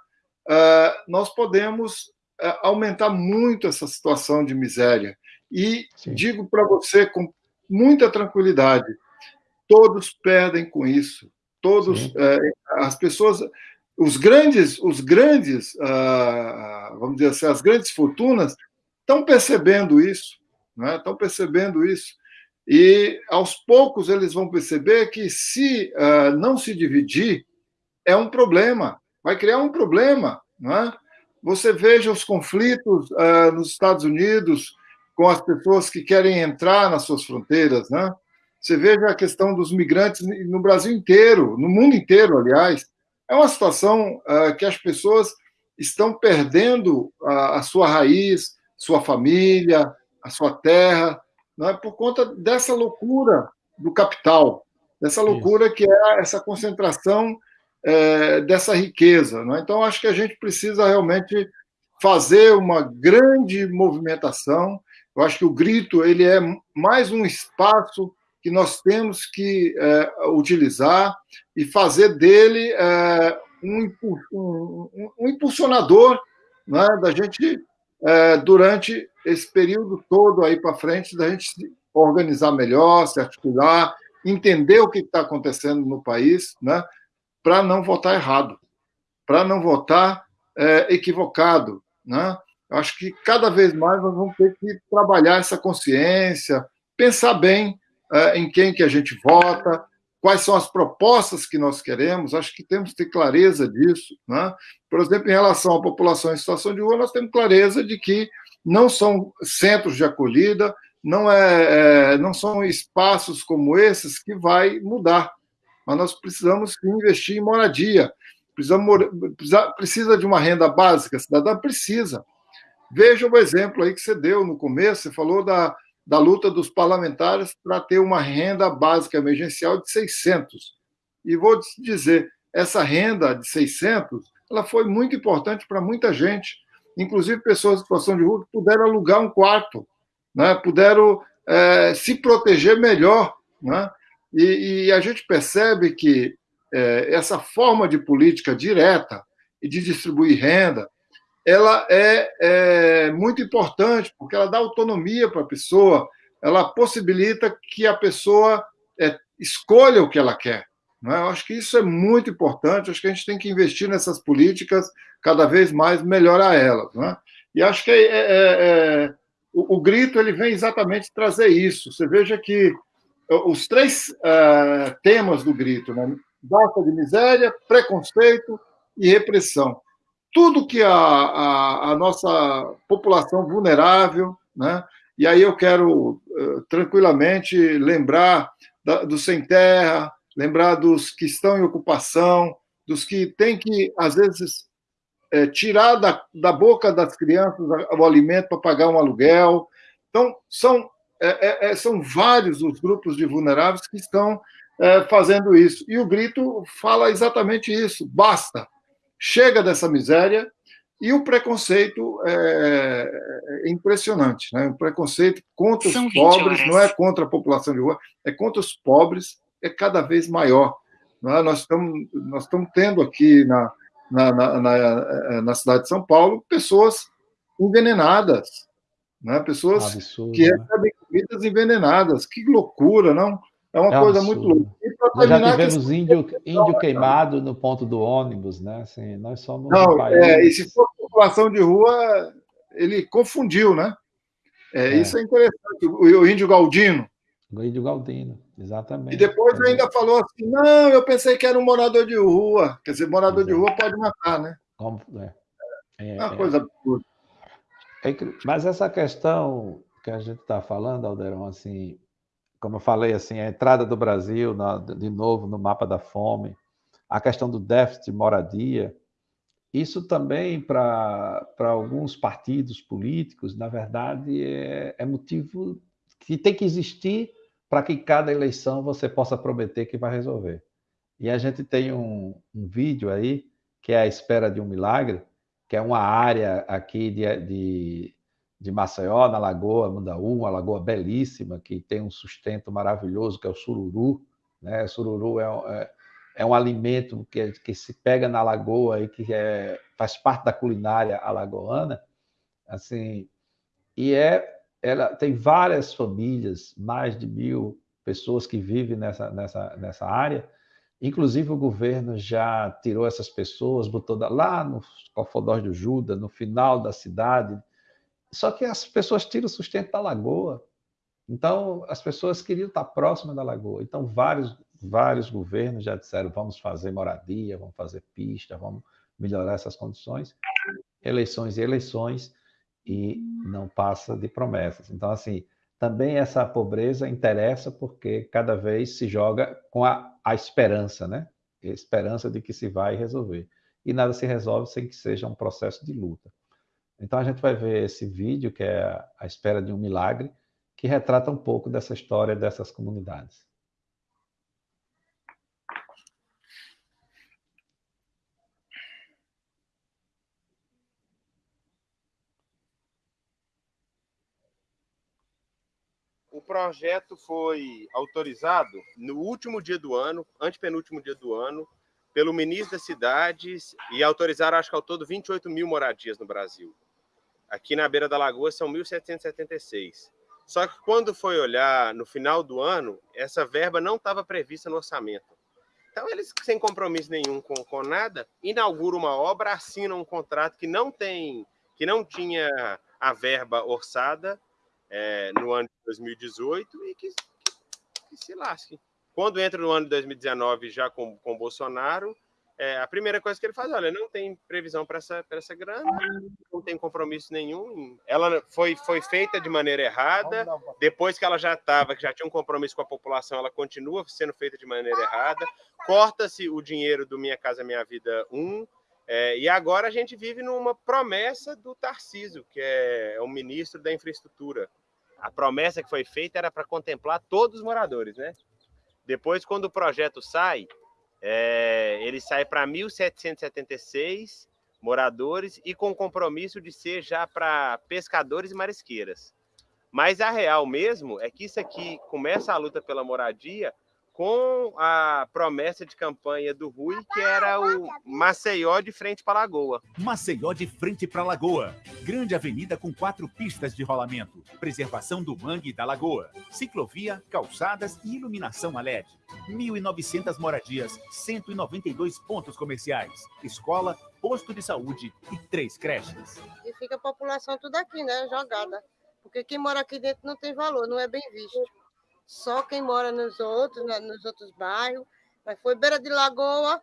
uh, nós podemos uh, aumentar muito essa situação de miséria. E Sim. digo para você com muita tranquilidade: todos perdem com isso. Todos, uh, as pessoas, os grandes, os grandes, vamos dizer assim, as grandes fortunas estão percebendo isso, né? estão percebendo isso. E aos poucos eles vão perceber que se uh, não se dividir é um problema, vai criar um problema, não é? Você veja os conflitos uh, nos Estados Unidos com as pessoas que querem entrar nas suas fronteiras, né? Você veja a questão dos migrantes no Brasil inteiro, no mundo inteiro, aliás. É uma situação uh, que as pessoas estão perdendo a, a sua raiz, sua família, a sua terra, né, por conta dessa loucura do capital, dessa loucura Isso. que é essa concentração é, dessa riqueza. Né? Então, acho que a gente precisa realmente fazer uma grande movimentação. Eu acho que o grito ele é mais um espaço que nós temos que é, utilizar e fazer dele é, um, um, um, impulsionador né, da gente é, durante esse período todo aí para frente, da gente organizar melhor, se articular, entender o que está acontecendo no país, né, para não votar errado, para não votar é, equivocado. Né? Acho que cada vez mais nós vamos ter que trabalhar essa consciência, pensar bem é, em quem que a gente vota, quais são as propostas que nós queremos, acho que temos que ter clareza disso. Né? Por exemplo, em relação à população em situação de rua, nós temos clareza de que não são centros de acolhida, não, é, é, não são espaços como esses que vai mudar. Mas nós precisamos investir em moradia, precisa, precisa, precisa de uma renda básica cidadã? Precisa. Veja o exemplo aí que você deu no começo, você falou da, da luta dos parlamentares para ter uma renda básica emergencial de 600. E vou dizer, essa renda de 600, ela foi muito importante para muita gente, inclusive pessoas em situação de rua que puderam alugar um quarto, né? puderam é, se proteger melhor. Né? E, e, a gente percebe que é, essa forma de política direta e de distribuir renda, ela é, é muito importante, porque ela dá autonomia para a pessoa, ela possibilita que a pessoa é, escolha o que ela quer. Não é? Eu acho que isso é muito importante, acho que a gente tem que investir nessas políticas, cada vez mais melhorar elas. Não é? E acho que é, é, é o, o, grito ele vem exatamente trazer isso. Você veja que os três é, temas do grito, né? basta de miséria, preconceito e repressão tudo que a, a, a nossa população vulnerável, né? e aí eu quero tranquilamente lembrar da, dos sem terra, lembrar dos que estão em ocupação, dos que têm que, às vezes, é, tirar da, da boca das crianças o alimento para pagar um aluguel. Então, são, é, é, são vários os grupos de vulneráveis que estão fazendo isso. E o grito fala exatamente isso: basta chega dessa miséria e o preconceito é, é impressionante, né? O preconceito contra São os pobres não é contra a população de rua, é contra os pobres, é cada vez maior. É? Nós estamos nós estamos tendo aqui na, na, na, na, na cidade de São Paulo pessoas envenenadas, né? Pessoas Absurdo, que né? recebem comidas envenenadas. Que loucura, não? É uma é coisa absurdo. muito louca. Nós já tivemos índio, índio queimado no ponto do ônibus, né? Assim, nós somos Não, um país... é, e se for população de rua, ele confundiu, né? É, é. Isso é interessante. O, o índio Galdino. Índio Galdino, exatamente. E depois é. ainda falou assim: não, eu pensei que era um morador de rua. Quer dizer, morador de rua pode matar, né? Como, é. É, é uma coisa absurda. Mas essa questão que a gente está falando, Alderão, assim, como eu falei, assim, a entrada do Brasil na, de novo no mapa da fome, a questão do déficit de moradia, isso também para alguns partidos políticos, na verdade, é, é motivo que tem que existir para que cada eleição você possa prometer que vai resolver. E a gente tem um, um vídeo aí, que é a espera de um milagre, que é uma área aqui de, de de Maceió, na Lagoa Mundaú, uma lagoa belíssima, que tem um sustento maravilhoso, que é o sururu. Né? O sururu é, é, é um alimento que, que se pega na lagoa e que é, faz parte da culinária alagoana. Assim, e é, ela tem várias famílias, mais de mil pessoas que vivem nessa, nessa, nessa área. Inclusive, o governo já tirou essas pessoas, botou lá no Cofodós do Juda, no final da cidade, só que as pessoas tiram o sustento da lagoa. Então, as pessoas queriam estar próximas da lagoa. Então, vários, vários governos já disseram: vamos fazer moradia, vamos fazer pista, vamos melhorar essas condições. Eleições e eleições, e não passa de promessas. Então, assim, também essa pobreza interessa porque cada vez se joga com a, a esperança, né? Esperança de que se vai resolver. E nada se resolve sem que seja um processo de luta. Então a gente vai ver esse vídeo, que é a espera de um milagre, que retrata um pouco dessa história dessas comunidades. Projeto foi autorizado no último dia do ano, antepenúltimo dia do ano, pelo ministro das cidades e autorizaram, acho que ao todo, 28 mil moradias no Brasil. Aqui na beira da lagoa são 1.776. Só que quando foi olhar no final do ano, essa verba não estava prevista no orçamento. Então, eles, sem compromisso nenhum com, com nada, inauguram uma obra, assinam um contrato que não tem, que não tinha a verba orçada é, no ano de 2018 e que, que, que, se lasque. Quando entra no ano de 2019, já com, com Bolsonaro, é, a primeira coisa que ele faz, olha, não tem previsão para essa, essa grana, não tem compromisso nenhum. Ela foi, foi feita de maneira errada. Depois que ela já estava, que já tinha um compromisso com a população, ela continua sendo feita de maneira errada. Corta-se o dinheiro do Minha Casa Minha Vida 1. É, e agora a gente vive numa promessa do Tarciso, que é, é o ministro da Infraestrutura. A promessa que foi feita era para contemplar todos os moradores, né? Depois, quando o projeto sai, é, ele sai para 1.776 moradores e com compromisso de ser já para pescadores e marisqueiras. Mas a real mesmo é que isso aqui começa a luta pela moradia com a promessa de campanha do Rui, que era o Maceió de frente para a Lagoa. Maceió de frente para a Lagoa. Grande avenida com quatro pistas de rolamento. Preservação do mangue e da lagoa. Ciclovia, calçadas e iluminação a LED. 1.900 moradias, 192 pontos comerciais. Escola, posto de saúde e três creches. E fica a população tudo aqui, né? Jogada. Porque quem mora aqui dentro não tem valor, não é bem visto. Só quem mora nos outros, nos outros bairros. Mas foi beira de lagoa,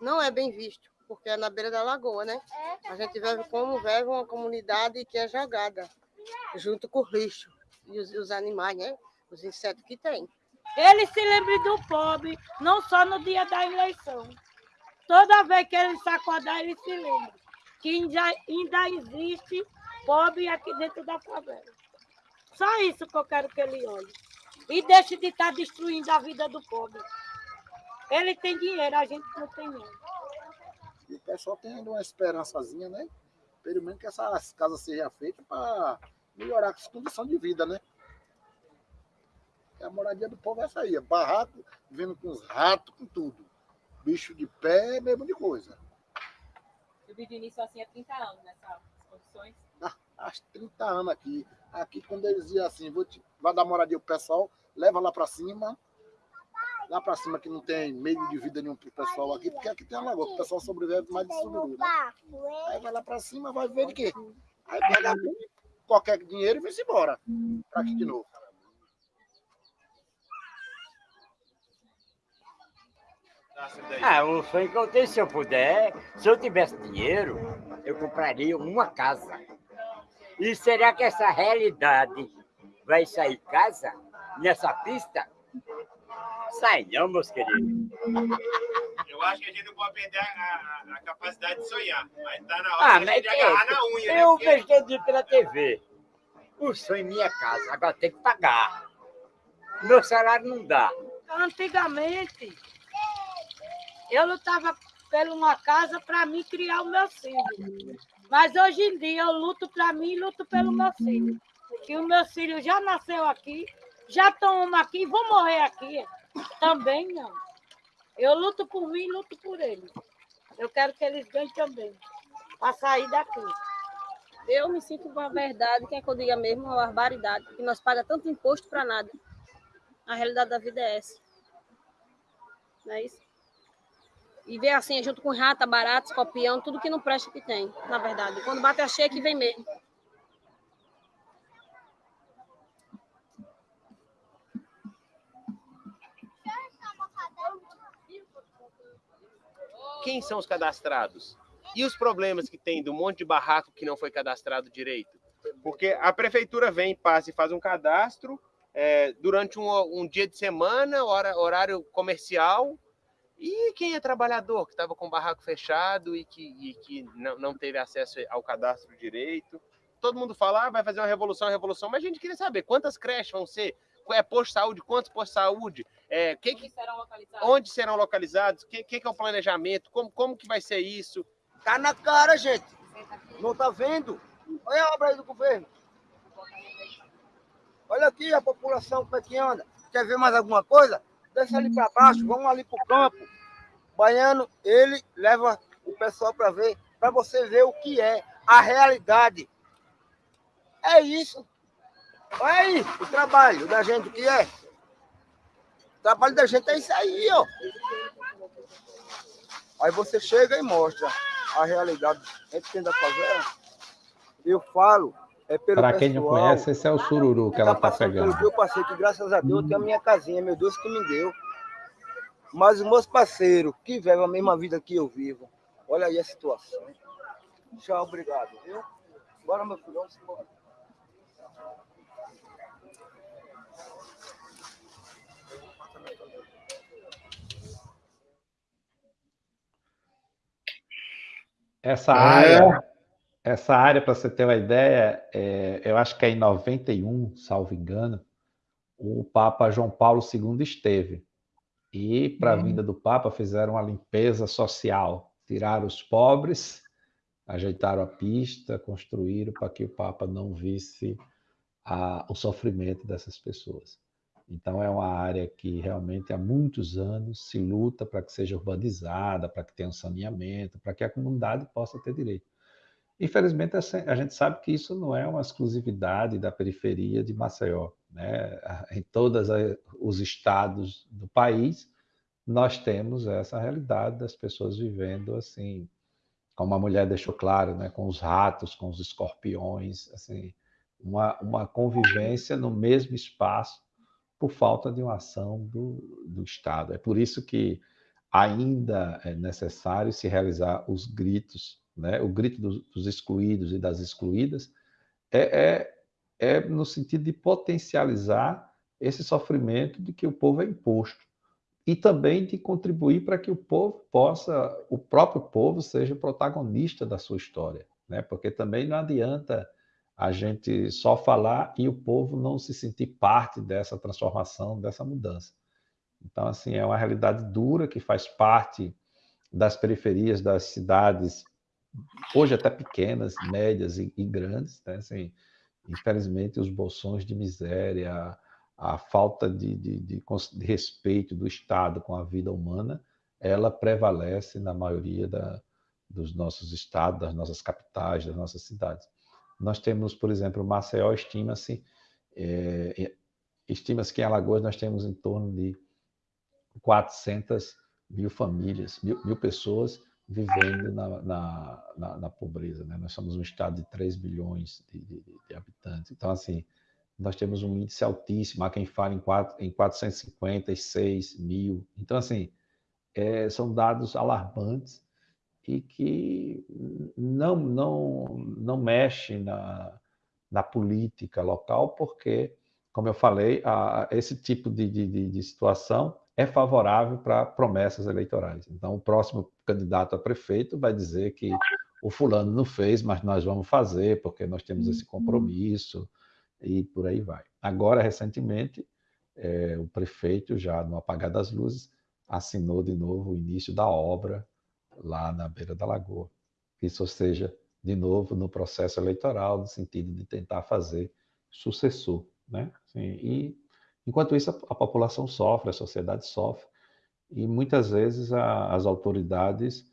não é bem visto, porque é na beira da lagoa, né? A gente vive como vive uma comunidade que é jogada, junto com o lixo e os, os animais, né? Os insetos que tem. Ele se lembre do pobre, não só no dia da eleição. Toda vez que ele acordar, ele se lembra que ainda, ainda existe pobre aqui dentro da favela. Só isso que eu quero que ele olhe. E deixe de estar destruindo a vida do pobre. Ele tem dinheiro, a gente não tem não. E o pessoal tem ainda uma esperançazinha, né? Pelo menos que essas casas sejam feitas para melhorar as condições de vida, né? a moradia do povo é essa aí, é barraco, vindo com os ratos, com tudo. Bicho de pé, mesmo de coisa. Eu vivi nisso assim há 30 anos, nessas condições. Ah, há 30 anos aqui. Aqui, quando eles diziam assim, vou te, vai dar moradia pro pessoal, leva lá para cima. Lá para cima que não tem meio de vida nenhum pro pessoal aqui, porque aqui tem a lagoa, o pessoal sobrevive mais de sururu, né? Aí vai lá para cima, vai ver de quê? Aí pega qualquer dinheiro e vem-se embora. Para aqui de novo. Ah, o sonho que eu tenho, se eu puder, se eu tivesse dinheiro, eu compraria uma casa. E será que essa realidade vai sair casa nessa pista? Sai não, meus queridos. Eu acho que a gente não pode perder a, a, a capacidade de sonhar. Mas tá na hora Ah, de a mas gente que agarrar na unha. né? eu Porque- vejo todo dia pela TV. O sonho é minha casa, agora tem que pagar. Meu salário não dá. Antigamente, eu lutava por uma casa para mim criar o meu filho. Mas hoje em dia eu luto para mim e luto pelo meu filho. Que o meu filho já nasceu aqui, já estão aqui e vão morrer aqui. Também não. Eu luto por mim e luto por eles. Eu quero que eles ganhem também, para sair daqui. Eu me sinto com a verdade, quer que eu diga mesmo, uma barbaridade, porque nós pagamos tanto imposto para nada. A realidade da vida é essa. Não é isso? E ver assim, junto com rata, barata, escorpião, tudo que não presta que tem, na verdade. Quando bate a cheia, que vem mesmo. Quem são os cadastrados? E os problemas que tem do monte de barraco que não foi cadastrado direito? Porque a prefeitura vem, passa e faz um cadastro é, durante um, um dia de semana, hora, horário comercial, e quem é trabalhador que estava com o barraco fechado e que, e que não, não teve acesso ao cadastro direito? Todo mundo fala, ah, vai fazer uma revolução, uma revolução, mas a gente queria saber quantas creches vão ser, é posto de saúde, quantos postos de saúde, é, que, que, serão localizados? onde serão localizados, o que, que, que é o planejamento, como, como que vai ser isso? Tá na cara, gente. Não tá vendo? Olha a obra aí do governo. Olha aqui a população como é que anda. Quer ver mais alguma coisa? Desce ali para baixo, vamos ali pro campo. O baiano, ele leva o pessoal para ver, para você ver o que é a realidade. É isso. Olha aí o trabalho da gente, o que é. O trabalho da gente é isso aí, ó. Aí você chega e mostra a realidade. A gente tenta fazer. Eu falo, é pelo Para quem não conhece, esse é o sururu que ela tá passando pegando. eu passei, que graças a Deus eu tenho a minha casinha, meu Deus que me deu. mas os meus parceiros que vivem a mesma vida que eu vivo. Olha aí a situação. Tchau, obrigado. Viu? Bora, meu filho, vamos embora. Essa é. Essa área, para você ter uma ideia, é, eu acho que é em 91, salvo engano, o Papa João Paulo II esteve. E, para a uhum. vinda do Papa, fizeram uma limpeza social. Tiraram os pobres, ajeitaram a pista, construíram para que o Papa não visse a, o sofrimento dessas pessoas. Então, é uma área que realmente há muitos anos se luta para que seja urbanizada, para que tenha um saneamento, para que a comunidade possa ter direito. Infelizmente, a gente sabe que isso não é uma exclusividade da periferia de Maceió. Né? Em todos os estados do país, nós temos essa realidade das pessoas vivendo assim, como a mulher deixou claro, né? com os ratos, com os escorpiões, assim, uma, uma convivência no mesmo espaço por falta de uma ação do, do Estado. É por isso que ainda é necessário se realizar os gritos, né? o grito dos, dos excluídos e das excluídas, é, é, é no sentido de potencializar esse sofrimento de que o povo é imposto e também de contribuir para que o povo possa, o próprio povo seja protagonista da sua história, né? Porque também não adianta a gente só falar e o povo não se sentir parte dessa transformação, dessa mudança. Então, assim, é uma realidade dura que faz parte das periferias das cidades, hoje até pequenas, médias e, e grandes, né? Assim, infelizmente, os bolsões de miséria, a falta de, de, de, de, respeito do Estado com a vida humana, ela prevalece na maioria da, dos nossos estados, das nossas capitais, das nossas cidades. Nós temos, por exemplo, Maceió estima-se, é, estima-se que em Alagoas nós temos em torno de 400 mil famílias, mil, mil pessoas vivendo na, na, na, na pobreza. Né? Nós somos um estado de 3 bilhões de, de, de, habitantes. Então, assim, nós temos um índice altíssimo. Há quem fale em, 4, em 456 mil. Então, assim, é, são dados alarmantes e que não, não, não mexe na, na política local, porque, como eu falei, a, esse tipo de, de, de situação é favorável para promessas eleitorais. Então, o próximo candidato a prefeito vai dizer que o fulano não fez, mas nós vamos fazer, porque nós temos esse uhum. compromisso, e por aí vai. Agora, recentemente, é, o prefeito, já no apagar das luzes, assinou de novo o início da obra lá na beira da lagoa. Isso, ou seja, de novo no processo eleitoral, no sentido de tentar fazer sucessor. Né? Assim, e, enquanto isso, a, a, população sofre, a sociedade sofre, e muitas vezes a, as autoridades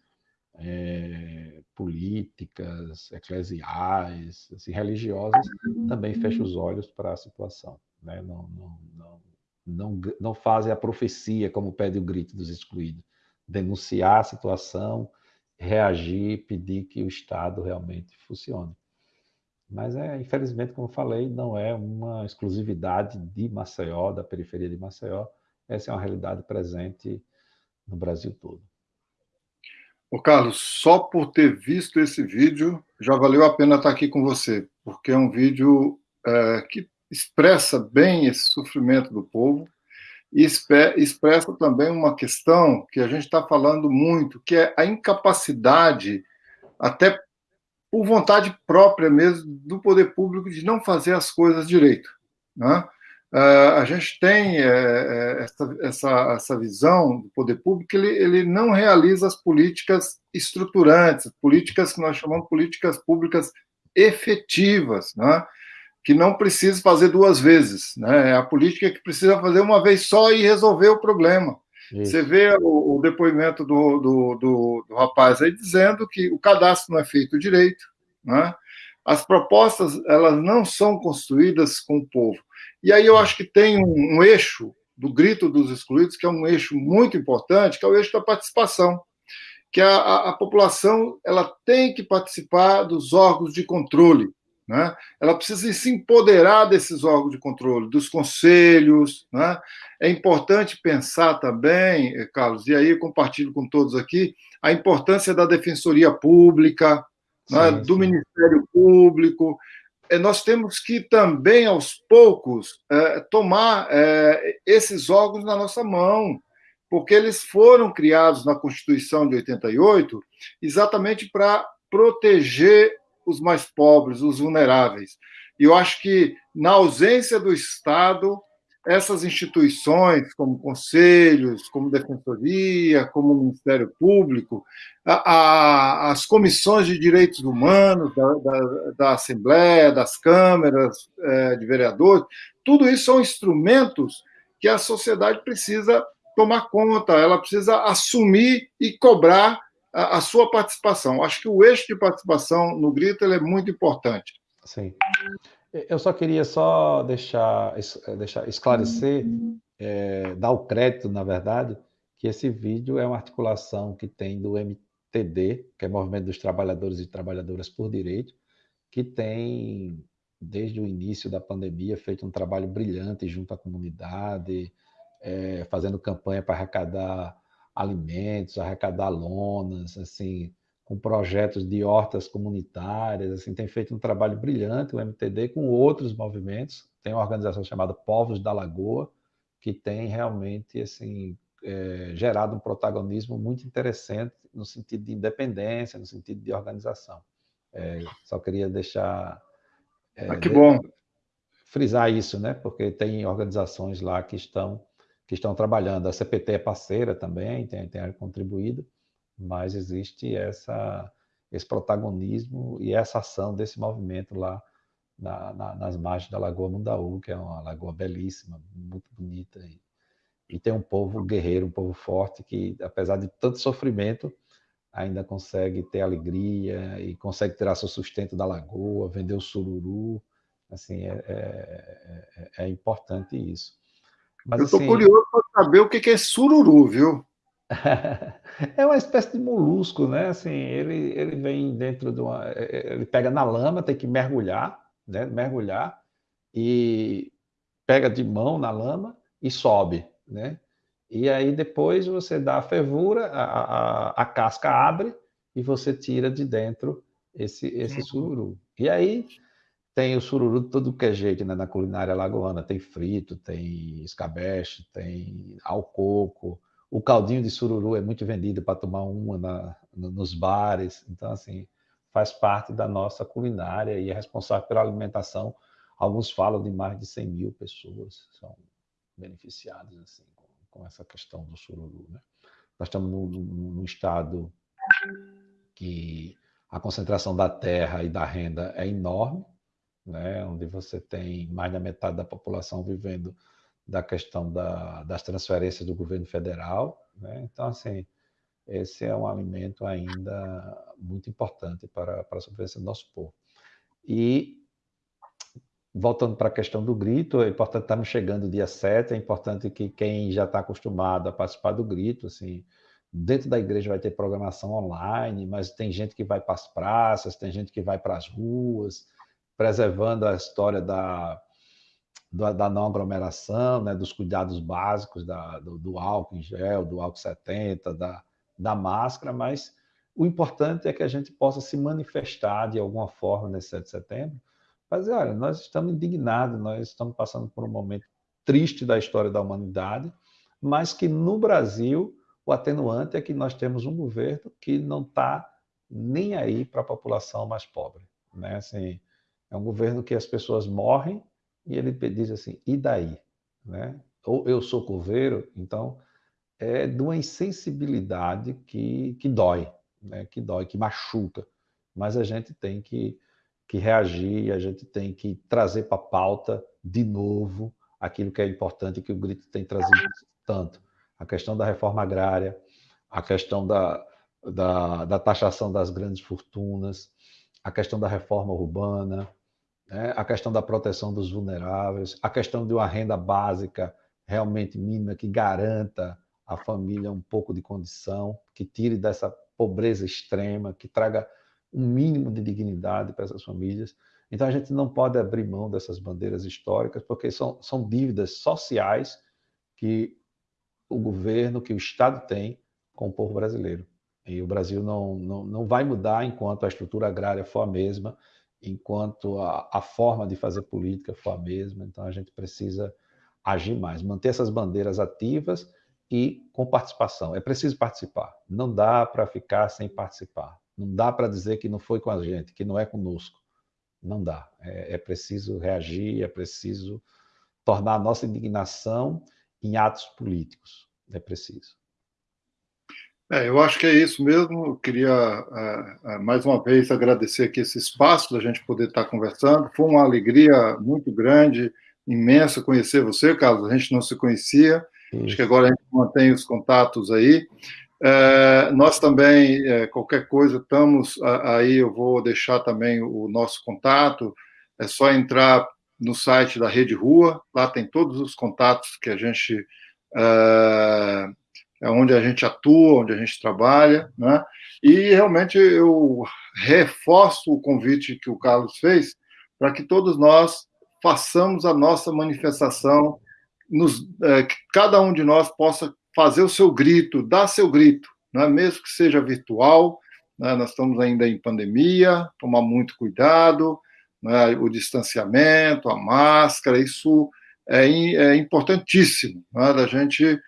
é, políticas, eclesiais, assim, religiosas, também fecham os olhos para a situação. Né? Não, não, não, não, não fazem a profecia, como pede o grito dos excluídos denunciar a situação, reagir, pedir que o Estado realmente funcione. Mas, é, infelizmente, como eu falei, não é uma exclusividade de Maceió, da periferia de Maceió. Essa é uma realidade presente no Brasil todo. Ô Carlos, só por ter visto esse vídeo, já valeu a pena estar aqui com você, porque é um vídeo é, que expressa bem esse sofrimento do povo, e expressa também uma questão que a gente está falando muito, que é a incapacidade, até por vontade própria mesmo, do poder público de não fazer as coisas direito. Né? Uh, a gente tem é, essa, essa, essa, visão do poder público que ele, ele não realiza as políticas estruturantes, políticas que nós chamamos de políticas públicas efetivas. Né? que não precisa fazer duas vezes. Né? É a política que precisa fazer uma vez só e resolver o problema. Você vê o, o depoimento do, do, do, do, rapaz aí dizendo que o cadastro não é feito direito, né? as propostas elas não são construídas com o povo. E aí eu acho que tem um, um eixo do grito dos excluídos, que é um eixo muito importante, que é o eixo da participação que a, a, a população ela tem que participar dos órgãos de controle, né? ela precisa se empoderar desses órgãos de controle, dos conselhos. Né? É importante pensar também, Carlos, e aí eu compartilho com todos aqui, a importância da defensoria pública, né? do Ministério Público. É, nós temos que também, aos poucos, é, tomar esses órgãos na nossa mão, porque eles foram criados na Constituição de 88 exatamente para proteger os mais pobres, os vulneráveis. E eu acho que, na ausência do Estado, essas instituições, como conselhos, como defensoria, como Ministério Público, a, a, as comissões de direitos humanos da, da, da Assembleia, das câmeras é, de vereadores, tudo isso são instrumentos que a sociedade precisa tomar conta, ela precisa assumir e cobrar a, a sua participação. Acho que o eixo de participação no grito é muito importante. Sim. Eu só queria só deixar, deixar esclarecer, é, dar o crédito, na verdade, que esse vídeo é uma articulação que tem do MTD, que é Movimento dos Trabalhadores e Trabalhadoras por Direito, que tem, desde o início da pandemia, feito um trabalho brilhante junto à comunidade, é, fazendo campanha para arrecadar alimentos, arrecadar lonas, assim, com projetos de hortas comunitárias, assim, tem feito um trabalho brilhante o MTD com outros movimentos. Tem uma organização chamada Povos da Lagoa, que tem realmente assim é, gerado um protagonismo muito interessante no sentido de independência, no sentido de organização. É, só queria deixar é, ah, que bom frisar isso, né? Porque tem organizações lá que estão que estão trabalhando. A CPT é parceira também, tem, tem contribuído, mas existe essa, esse protagonismo e essa ação desse movimento lá na, na, nas margens da Lagoa Mundaú, que é uma lagoa belíssima, muito bonita. E, e tem um povo guerreiro, um povo forte, que apesar de tanto sofrimento, ainda consegue ter alegria e consegue tirar seu sustento da lagoa, vender o sururu. Assim, é, é, é, é importante isso. Mas, Eu estou assim, curioso para saber o que é sururu, viu? é uma espécie de molusco, né? Assim, ele, ele vem dentro de uma. É, é, ele pega na lama, tem que mergulhar, né? Mergulhar e pega de mão na lama e sobe, né? E aí depois você dá a fervura, a, a, a casca abre e você tira de dentro esse, esse sururu. E aí tem o sururu de todo que é jeito, né? Na culinária lagoana tem frito, tem escabeche, tem alcoco. O caldinho de sururu é muito vendido para tomar uma na, nos bares. Então, assim, faz parte da nossa culinária e é responsável pela alimentação. Alguns falam de mais de 100 mil pessoas são beneficiadas assim, com, com essa questão do sururu. Né? Nós estamos num, num estado que a concentração da terra e da renda é enorme, né, onde você tem mais da metade da população vivendo da questão da, das transferências do governo federal. Né? Então, assim, esse é um alimento ainda muito importante para, para a sobrevivência do nosso povo. E, voltando para a questão do grito, é importante estarmos chegando dia 7, é importante que quem já está acostumado a participar do grito, assim, dentro da igreja vai ter programação online, mas tem gente que vai para as praças, tem gente que vai para as ruas, preservando a história da, da não aglomeração, né, dos cuidados básicos da, do, do, álcool em gel, do álcool 70, da, da máscara, mas o importante é que a gente possa se manifestar de alguma forma nesse 7 de setembro, mas olha, nós estamos indignados, nós estamos passando por um momento triste da história da humanidade, mas que no Brasil o atenuante é que nós temos um governo que não está nem aí para a população mais pobre, né? Assim, é um governo que as pessoas morrem e ele diz assim, e daí? Né? Ou eu sou coveiro, então é de uma insensibilidade que, que dói, né? que dói, que machuca. Mas a gente tem que, que reagir, a gente tem que trazer para a pauta de novo aquilo que é importante que o Grito tem trazido tanto. A questão da reforma agrária, a questão da, da, da taxação das grandes fortunas, a questão da reforma urbana, né? a questão da proteção dos vulneráveis, a questão de uma renda básica realmente mínima que garanta à família um pouco de condição, que tire dessa pobreza extrema, que traga um mínimo de dignidade para essas famílias. Então a gente não pode abrir mão dessas bandeiras históricas, porque são, são dívidas sociais que o governo, que o Estado tem com o povo brasileiro. E o Brasil não, não, não vai mudar enquanto a estrutura agrária for a mesma, enquanto a, a forma de fazer política for a mesma. Então a gente precisa agir mais, manter essas bandeiras ativas e com participação. É preciso participar. Não dá para ficar sem participar. Não dá para dizer que não foi com a gente, que não é conosco. Não dá. É, é preciso reagir, é preciso tornar a nossa indignação em atos políticos. É preciso. É, eu acho que é isso mesmo. Eu queria, uh, uh, mais uma vez, agradecer aqui esse espaço da gente poder estar conversando. Foi uma alegria muito grande, imensa conhecer você, Carlos. A gente não se conhecia. Isso. Acho que agora a gente mantém os contatos aí. É, nós também, é, qualquer coisa, estamos aí, eu vou deixar também o nosso contato, é só entrar no site da Rede Rua, lá tem todos os contatos que a gente, é, é onde a gente atua, onde a gente trabalha, né? e realmente eu reforço o convite que o Carlos fez, para que todos nós façamos a nossa manifestação, nos, é, que cada um de nós possa fazer o seu grito, dar seu grito, né? mesmo que seja virtual. Né? Nós estamos ainda em pandemia, tomar muito cuidado, né? o distanciamento, a máscara, isso é, é importantíssimo, né? da gente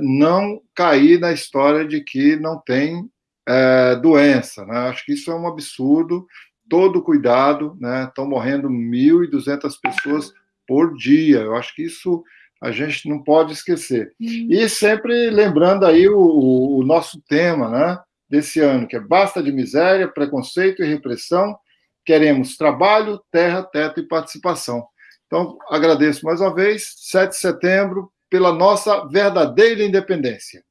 não cair na história de que não tem é, doença. Né? Acho que isso é um absurdo. Todo cuidado, né? estão morrendo 1.200 pessoas por dia. Eu acho que isso a gente não pode esquecer. Uhum. E sempre lembrando aí o, o, nosso tema né, desse ano, que é basta de miséria, preconceito e repressão, queremos trabalho, terra, teto e participação. Então, agradeço mais uma vez, 7 de setembro, pela nossa verdadeira independência.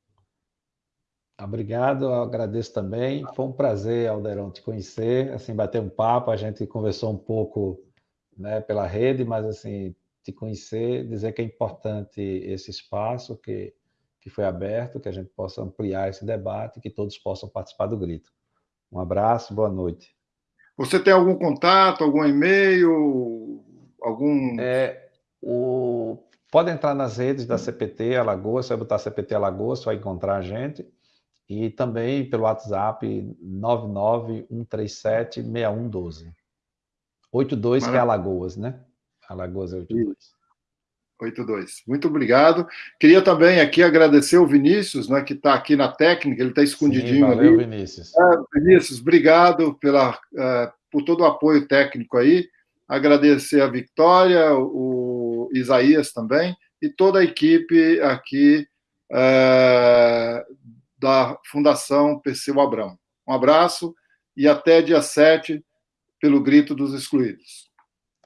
Obrigado, eu agradeço também. Foi um prazer, Alderão, te conhecer, assim, bater um papo, a gente conversou um pouco né, pela rede, mas assim, te conhecer, dizer que é importante esse espaço que, que foi aberto, que a gente possa ampliar esse debate, que todos possam participar do grito. Um abraço, boa noite. Você tem algum contato, algum e-mail, algum... É, o... Pode entrar nas redes da CPT Alagoas, você vai botar CPT Alagoas, você vai encontrar a gente. E também pelo WhatsApp 991376112. 82, que é Alagoas, né? Alagoas é 82. 82. Muito obrigado. Queria também aqui agradecer o Vinícius, né, que está aqui na técnica, ele está escondidinho Sim, valeu, ali. Vinícius. É, Vinícius, obrigado pela, uh, por todo o apoio técnico aí. Agradecer a Victória, o Isaías também, e toda a equipe aqui uh, da Fundação Perseu Abrão. Um abraço e até dia 7 pelo Grito dos Excluídos.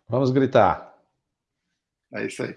Vamos gritar. É isso aí.